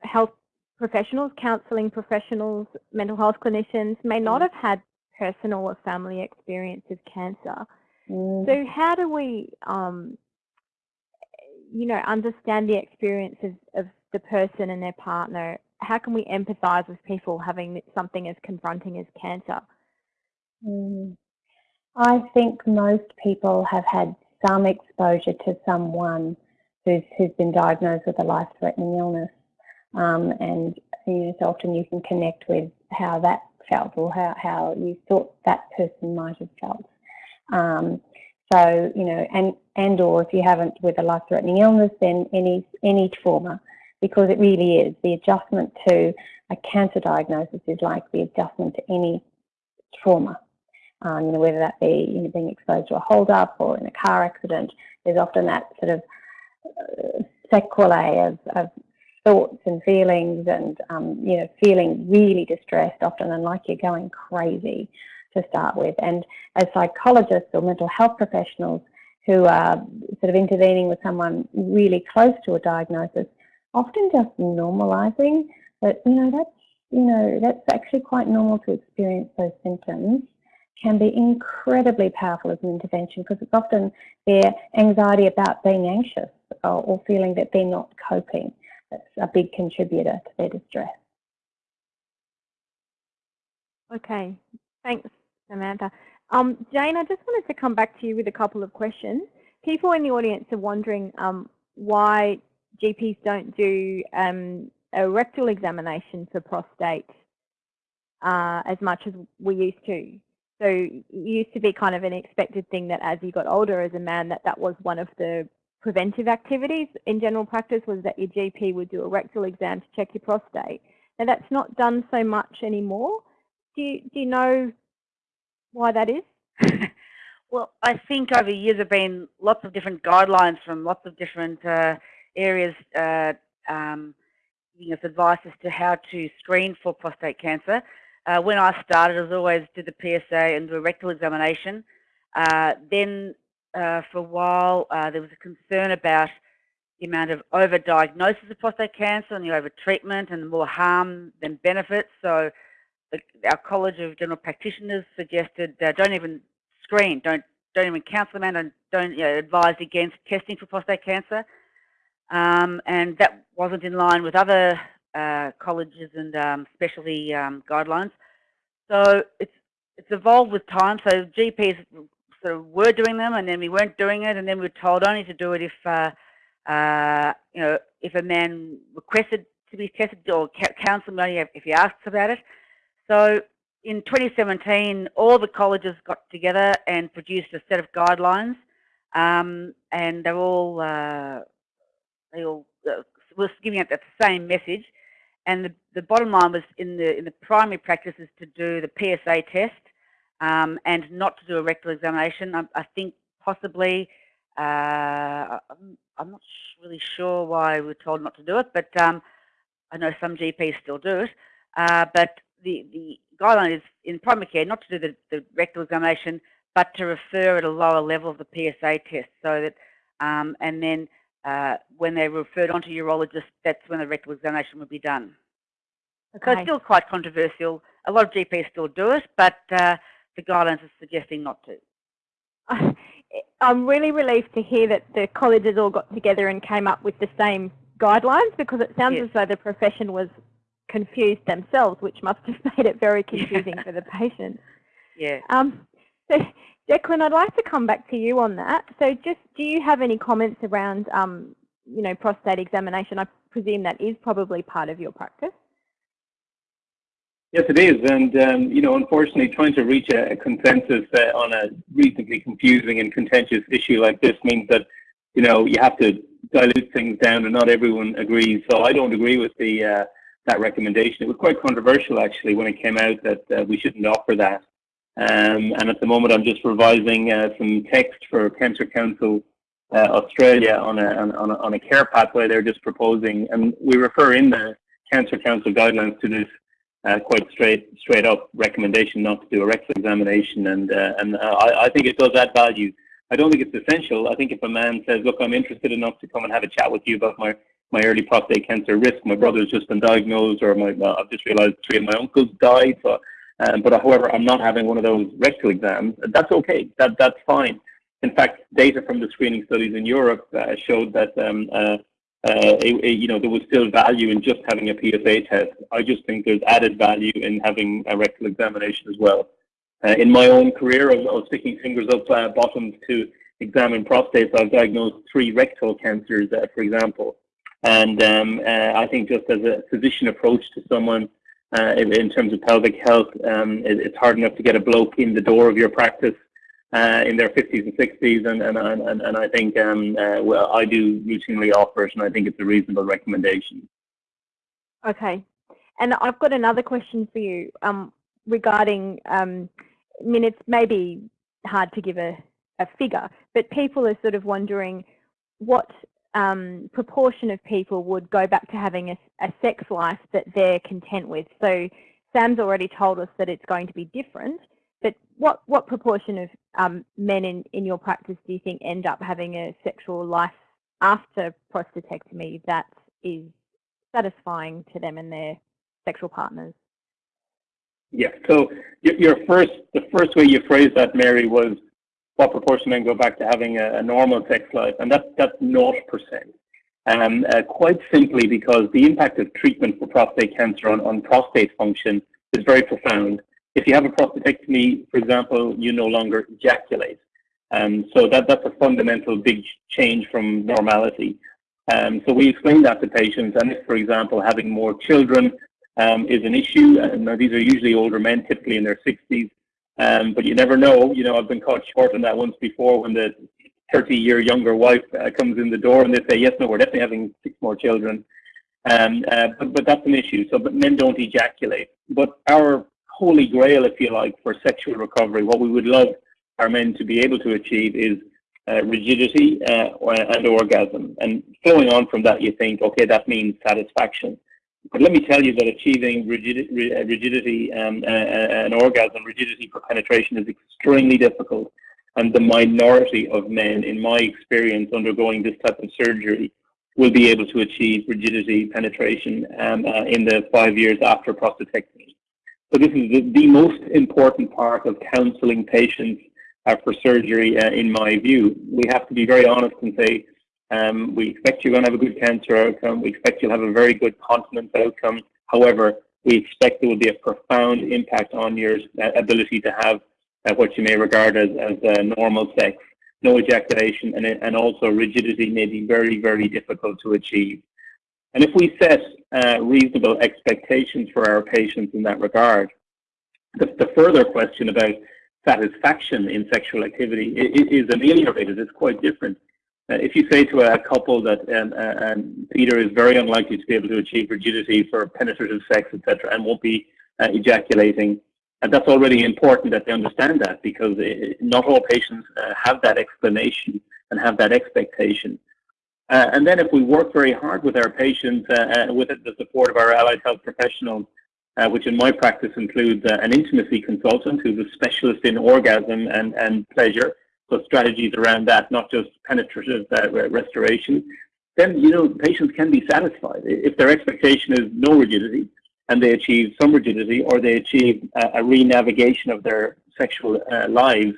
health professionals, counselling professionals, mental health clinicians may not mm. have had personal or family experience of cancer. Mm. So how do we, um, you know, understand the experience of, of the person and their partner? How can we empathise with people having something as confronting as cancer? Mm. I think most people have had some exposure to someone who's, who's been diagnosed with a life-threatening illness. Um, and you know, so often you can connect with how that felt or how, how you thought that person might have felt. Um, so, you know, and, and or if you haven't with a life-threatening illness, then any, any trauma, because it really is. The adjustment to a cancer diagnosis is like the adjustment to any trauma. Um, you know, whether that be you know, being exposed to a hold-up or in a car accident, there's often that sort of uh, sequelae of, of thoughts and feelings and, um, you know, feeling really distressed often and like you're going crazy to start with. And as psychologists or mental health professionals who are sort of intervening with someone really close to a diagnosis, often just normalizing that, you know, that's, you know, that's actually quite normal to experience those symptoms can be incredibly powerful as an intervention because it's often their anxiety about being anxious or, or feeling that they're not coping that's a big contributor to their distress. Okay, thanks, Samantha. Um, Jane, I just wanted to come back to you with a couple of questions. People in the audience are wondering um, why GPs don't do um, a rectal examination for prostate uh, as much as we used to. So it used to be kind of an expected thing that as you got older as a man that that was one of the preventive activities in general practice was that your GP would do a rectal exam to check your prostate. Now that's not done so much anymore. Do you, do you know why that is? (laughs) well, I think over the years there have been lots of different guidelines from lots of different uh, areas uh, um, giving us advice as to how to screen for prostate cancer. Uh, when I started, as always do the PSA and do a rectal examination. Uh, then uh, for a while, uh, there was a concern about the amount of overdiagnosis of prostate cancer and the overtreatment and the more harm than benefit. So the, our College of General Practitioners suggested uh, don't even screen, don't don't even counsel them and don't you know, advise against testing for prostate cancer. Um, and that wasn't in line with other uh, colleges and um, specialty um, guidelines. So it's it's evolved with time. So GPs sort of were doing them and then we weren't doing it and then we were told only to do it if, uh, uh, you know, if a man requested to be tested or counselled only if he asked about it. So in 2017, all the colleges got together and produced a set of guidelines um, and they're all, uh, they all uh, was giving out the same message. And the, the bottom line was in the in the primary practice is to do the PSA test um, and not to do a rectal examination. I, I think possibly, uh, I'm not really sure why we are told not to do it, but um, I know some GPs still do it. Uh, but the, the guideline is in primary care not to do the, the rectal examination, but to refer at a lower level of the PSA test so that, um, and then uh, when they're referred on to urologist, that's when the rectal examination would be done. Okay. So it's still quite controversial. A lot of GPs still do it, but uh, the guidelines are suggesting not to. (laughs) I'm really relieved to hear that the colleges all got together and came up with the same guidelines because it sounds yes. as though the profession was confused themselves, which must have (laughs) made it very confusing for the patients. (laughs) Yeah. Um, so, Declan, I'd like to come back to you on that. So, just do you have any comments around, um, you know, prostate examination? I presume that is probably part of your practice. Yes, it is. And, um, you know, unfortunately, trying to reach a, a consensus uh, on a reasonably confusing and contentious issue like this means that, you know, you have to dilute things down and not everyone agrees. So I don't agree with the, uh, that recommendation. It was quite controversial actually when it came out that uh, we shouldn't offer that. Um, and at the moment, I'm just revising uh, some text for Cancer Council uh, Australia on a, on, a, on a care pathway. They're just proposing, and we refer in the Cancer Council guidelines to this uh, quite straight straight up recommendation not to do a rectal examination, and uh, and uh, I, I think it does add value. I don't think it's essential. I think if a man says, "Look, I'm interested enough to come and have a chat with you about my my early prostate cancer risk. My brother's just been diagnosed, or my uh, I've just realised three of my uncles died. So, um, but however, I'm not having one of those rectal exams. That's okay. That that's fine. In fact, data from the screening studies in Europe uh, showed that um, uh, it, it, you know there was still value in just having a PSA test. I just think there's added value in having a rectal examination as well. Uh, in my own career, I was sticking fingers up uh, bottoms to examine prostates. I've diagnosed three rectal cancers, uh, for example. And um, uh, I think just as a physician approach to someone uh, in, in, terms of pelvic health, um, it, it's hard enough to get a bloke in the door of your practice uh, in their 50s and 60s, and and and, and I think um, uh, well, I do routinely offer it, and I think it's a reasonable recommendation. Okay, and I've got another question for you um, regarding. Um, I mean, it's maybe hard to give a, a figure, but people are sort of wondering what um, proportion of people would go back to having a, a, sex life that they're content with. So Sam's already told us that it's going to be different, but what, what proportion of um, men in, in your practice do you think end up having a sexual life after prostatectomy that is satisfying to them and their sexual partners? Yeah, so your first, the first way you phrased that, Mary, was what proportion men go back to having a, a normal sex life, and that's that's naught percent. Um, uh, quite simply because the impact of treatment for prostate cancer on, on prostate function is very profound. If you have a prostatectomy, for example, you no longer ejaculate. Um, so that, that's a fundamental big change from normality. Um, so we explain that to patients, and if, for example, having more children um, is an issue, and these are usually older men, typically in their 60s, um, but you never know. You know, I've been caught short on that once before when the 30 year younger wife uh, comes in the door and they say, yes, no, we're definitely having six more children. Um, uh, but, but that's an issue. So, but men don't ejaculate. But our holy grail, if you like, for sexual recovery, what we would love our men to be able to achieve is uh, rigidity uh, and orgasm. And flowing on from that, you think, okay, that means satisfaction. But let me tell you that achieving rigidity, uh, rigidity um, uh, uh, and orgasm, rigidity for penetration is extremely difficult. And the minority of men, in my experience, undergoing this type of surgery will be able to achieve rigidity penetration um, uh, in the five years after prostatectomy. So this is the, the most important part of counseling patients uh, for surgery, uh, in my view. We have to be very honest and say, um, we expect you're going to have a good cancer outcome. We expect you'll have a very good continence outcome. However, we expect there will be a profound impact on your uh, ability to have uh, what you may regard as, as uh, normal sex, no ejaculation, and, and also rigidity may be very, very difficult to achieve. And if we set uh, reasonable expectations for our patients in that regard, the, the further question about satisfaction in sexual activity is ameliorated. It's quite different. Uh, if you say to a couple that um, uh, um, Peter is very unlikely to be able to achieve rigidity for penetrative sex, etc., and won't be uh, ejaculating, and that's already important that they understand that because it, not all patients uh, have that explanation and have that expectation. Uh, and then if we work very hard with our patients, uh, with the support of our allied health professionals, which in my practice includes an intimacy consultant who's a specialist in orgasm and, and pleasure, so strategies around that, not just penetrative uh, restoration, then you know patients can be satisfied. If their expectation is no rigidity and they achieve some rigidity or they achieve a, a re-navigation of their sexual uh, lives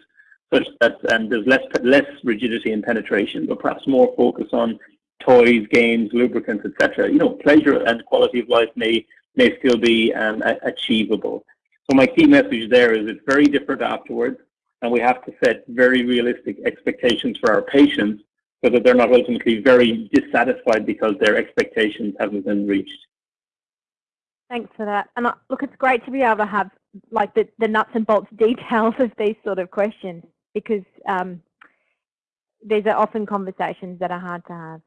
such that um, there's less less rigidity in penetration, but perhaps more focus on toys, games, lubricants, etc. You know, pleasure and quality of life may may still be um, achievable. So my key message there is it's very different afterwards and we have to set very realistic expectations for our patients so that they're not ultimately very dissatisfied because their expectations haven't been reached. Thanks for that. And uh, look, it's great to be able to have like the, the nuts and bolts details of these sort of questions because um, these are often conversations that are hard to have.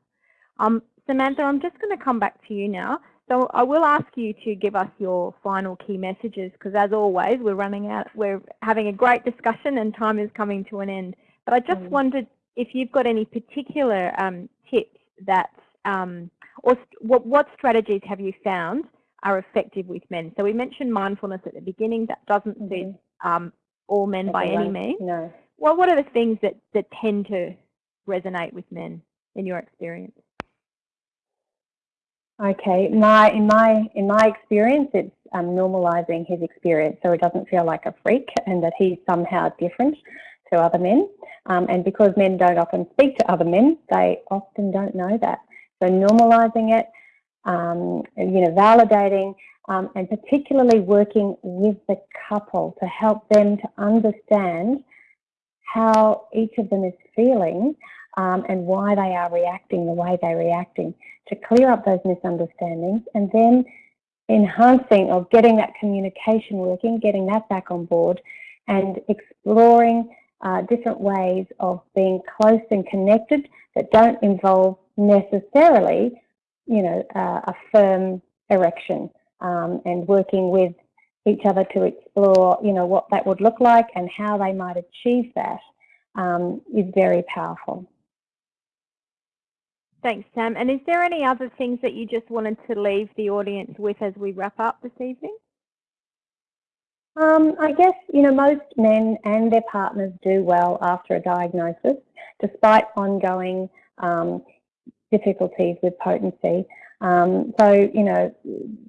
Um, Samantha, I'm just going to come back to you now. So I will ask you to give us your final key messages because as always we're running out, we're having a great discussion and time is coming to an end. But I just mm. wondered if you've got any particular um, tips that, um, or what, what strategies have you found are effective with men? So we mentioned mindfulness at the beginning, that doesn't mm -hmm. um, all men by any means. No. Well, what are the things that, that tend to resonate with men in your experience? Okay, my in my in my experience, it's um, normalizing his experience so he doesn't feel like a freak and that he's somehow different to other men. Um, and because men don't often speak to other men, they often don't know that. So normalizing it, um, you know, validating, um, and particularly working with the couple to help them to understand how each of them is feeling um, and why they are reacting the way they're reacting to clear up those misunderstandings and then enhancing or getting that communication working, getting that back on board and exploring uh, different ways of being close and connected that don't involve necessarily, you know, uh, a firm erection um, and working with each other to explore, you know, what that would look like and how they might achieve that um, is very powerful. Thanks, Sam. And is there any other things that you just wanted to leave the audience with as we wrap up this evening? Um, I guess, you know, most men and their partners do well after a diagnosis, despite ongoing um, difficulties with potency. Um, so, you know,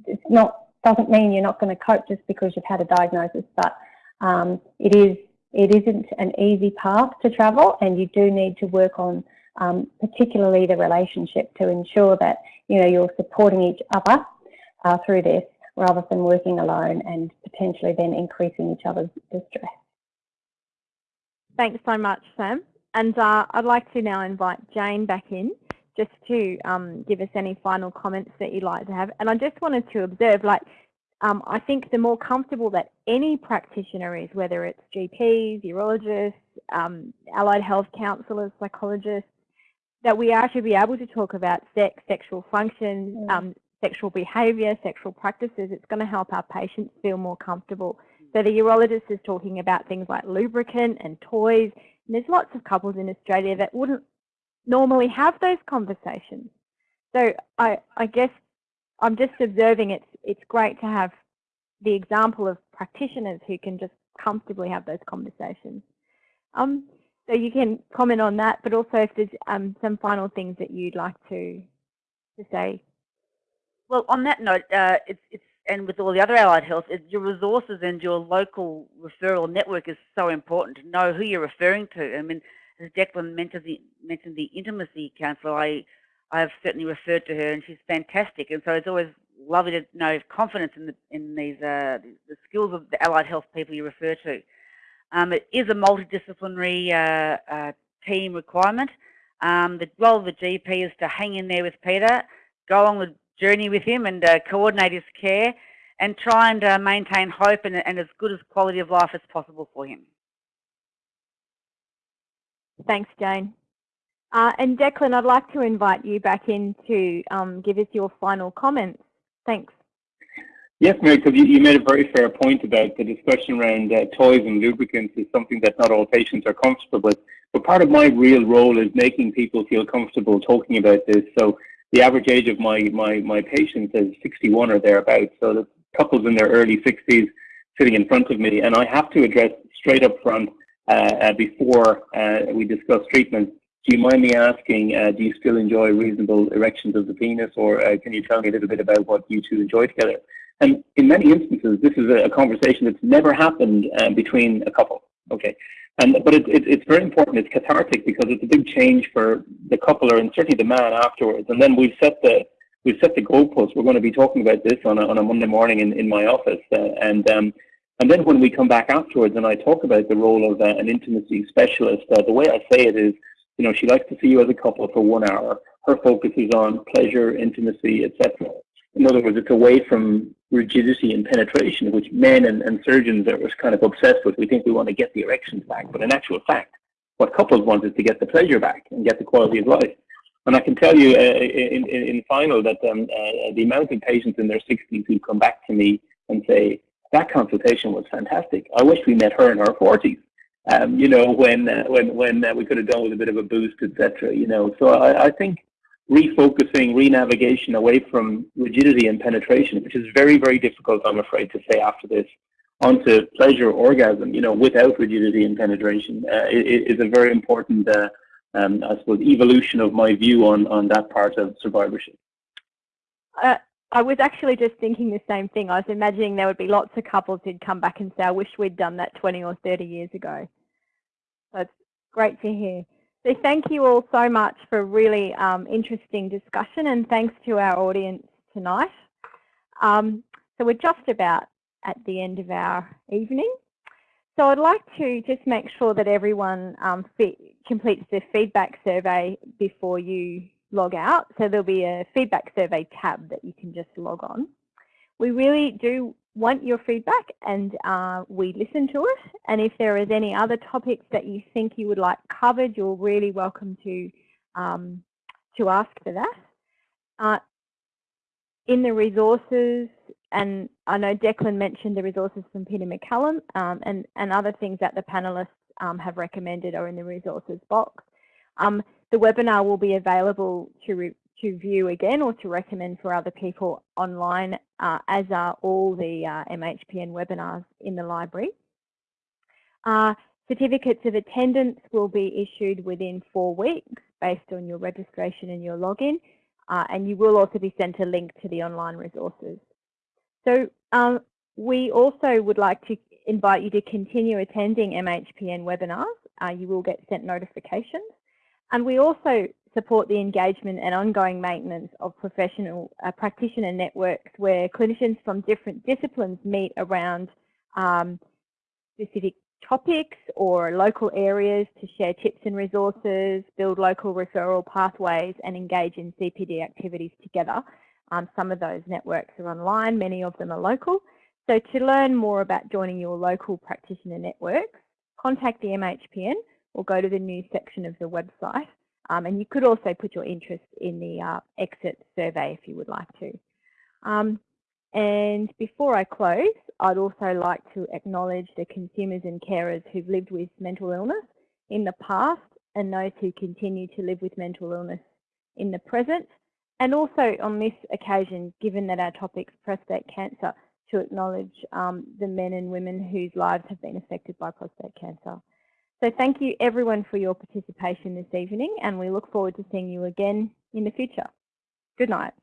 it's not doesn't mean you're not going to cope just because you've had a diagnosis, but um, it is it isn't an easy path to travel, and you do need to work on um, particularly the relationship to ensure that you know you're supporting each other uh, through this rather than working alone and potentially then increasing each other's distress. Thanks so much, Sam. And uh, I'd like to now invite Jane back in just to um, give us any final comments that you'd like to have. And I just wanted to observe, like, um, I think the more comfortable that any practitioner is, whether it's GPs, urologists, um, allied health counsellors, psychologists, that we are to be able to talk about sex, sexual function, mm. um, sexual behaviour, sexual practices, it's going to help our patients feel more comfortable. So the urologist is talking about things like lubricant and toys. And there's lots of couples in Australia that wouldn't normally have those conversations. So I, I guess I'm just observing it's, it's great to have the example of practitioners who can just comfortably have those conversations. Um, so you can comment on that, but also if there's um, some final things that you'd like to to say. Well, on that note, uh, it's, it's and with all the other allied health, it, your resources and your local referral network is so important to know who you're referring to. I mean, Declan mentioned the, mentioned the intimacy counsellor, I I've certainly referred to her, and she's fantastic. And so it's always lovely to know confidence in the in these uh, the skills of the allied health people you refer to. Um, it is a multidisciplinary uh, uh, team requirement. Um, the role of the GP is to hang in there with Peter, go on the journey with him and uh, coordinate his care and try and uh, maintain hope and, and, as good as quality of life as possible for him. Thanks, Jane. Uh, and Declan, I'd like to invite you back in to um, give us your final comments. Thanks. Yes, Mary, because you, you, made a very fair point about the discussion around uh, toys and lubricants is something that not all patients are comfortable with. But part of my real role is making people feel comfortable talking about this. So the average age of my, my, my patients is 61 or thereabouts. So the couples in their early 60s sitting in front of me. And I have to address straight up front before uh, we discuss treatment. Do you mind me asking, uh, do you still enjoy reasonable erections of the penis or uh, can you tell me a little bit about what you two enjoy together? And in many instances, this is a, conversation that's never happened uh, between a couple. Okay, and but it, it, it's very important. It's cathartic because it's a big change for the couple, and certainly the man afterwards. And then we've set the we've set the goalposts. We're going to be talking about this on a, on a Monday morning in, in my office, uh, and um, and then when we come back afterwards, and I talk about the role of uh, an intimacy specialist, uh, the way I say it is, you know, she likes to see you as a couple for one hour. Her focus is on pleasure, intimacy, etc. In other words, it's away from rigidity and penetration, which men and, and surgeons are kind of obsessed with. We think we want to get the erections back, but in actual fact, what couples want is to get the pleasure back and get the quality of life. And I can tell you uh, in, in, in final that um, uh, the amount of patients in their 60s who come back to me and say, that consultation was fantastic. I wish we met her in her 40s. Um, you know, when uh, when when uh, we could have done with a bit of a boost, etc. You know, so I, I think refocusing, renavigation away from rigidity and penetration, which is very very difficult, I'm afraid to say after this, onto pleasure orgasm. You know, without rigidity and penetration, uh, is a very important uh, um, I suppose, evolution of my view on, on that part of survivorship. I was actually just thinking the same thing. I was imagining there would be lots of couples who'd come back and say, I wish we'd done that 20 or 30 years ago. So it's great to hear. So thank you all so much for a really um, interesting discussion and thanks to our audience tonight. Um, so we're just about at the end of our evening. So I'd like to just make sure that everyone um, completes the feedback survey before you log out. So there'll be a feedback survey tab that you can just log on. We really do want your feedback and uh, we listen to it. And if there is any other topics that you think you would like covered, you're really welcome to, um, to ask for that. Uh, in the resources, and I know Declan mentioned the resources from Peter MacCallum um, and, and other things that the panelists um, have recommended are in the resources box. The webinar will be available to, to view again or to recommend for other people online, uh, as are all the uh, MHPN webinars in the library. Uh, certificates of attendance will be issued within four weeks based on your registration and your login, uh, and you will also be sent a link to the online resources. So um, we also would like to invite you to continue attending MHPN webinars. Uh, you will get sent notifications. And we also support the engagement and ongoing maintenance of professional uh, practitioner networks where clinicians from different disciplines meet around um, specific topics or local areas to share tips and resources, build local referral pathways and engage in CPD activities together. Um, some of those networks are online, many of them are local. So to learn more about joining your local practitioner networks, contact the MHPN or go to the news section of the website. Um, and you could also put your interest in the uh, exit survey if you would like to. Um, and before I close, I'd also like to acknowledge the consumers and carers who've lived with mental illness in the past and those who continue to live with mental illness in the present and also on this occasion, given that our topic's prostate cancer, to acknowledge um, the men and women whose lives have been affected by prostate cancer. So thank you everyone for your participation this evening and we look forward to seeing you again in the future. Good night.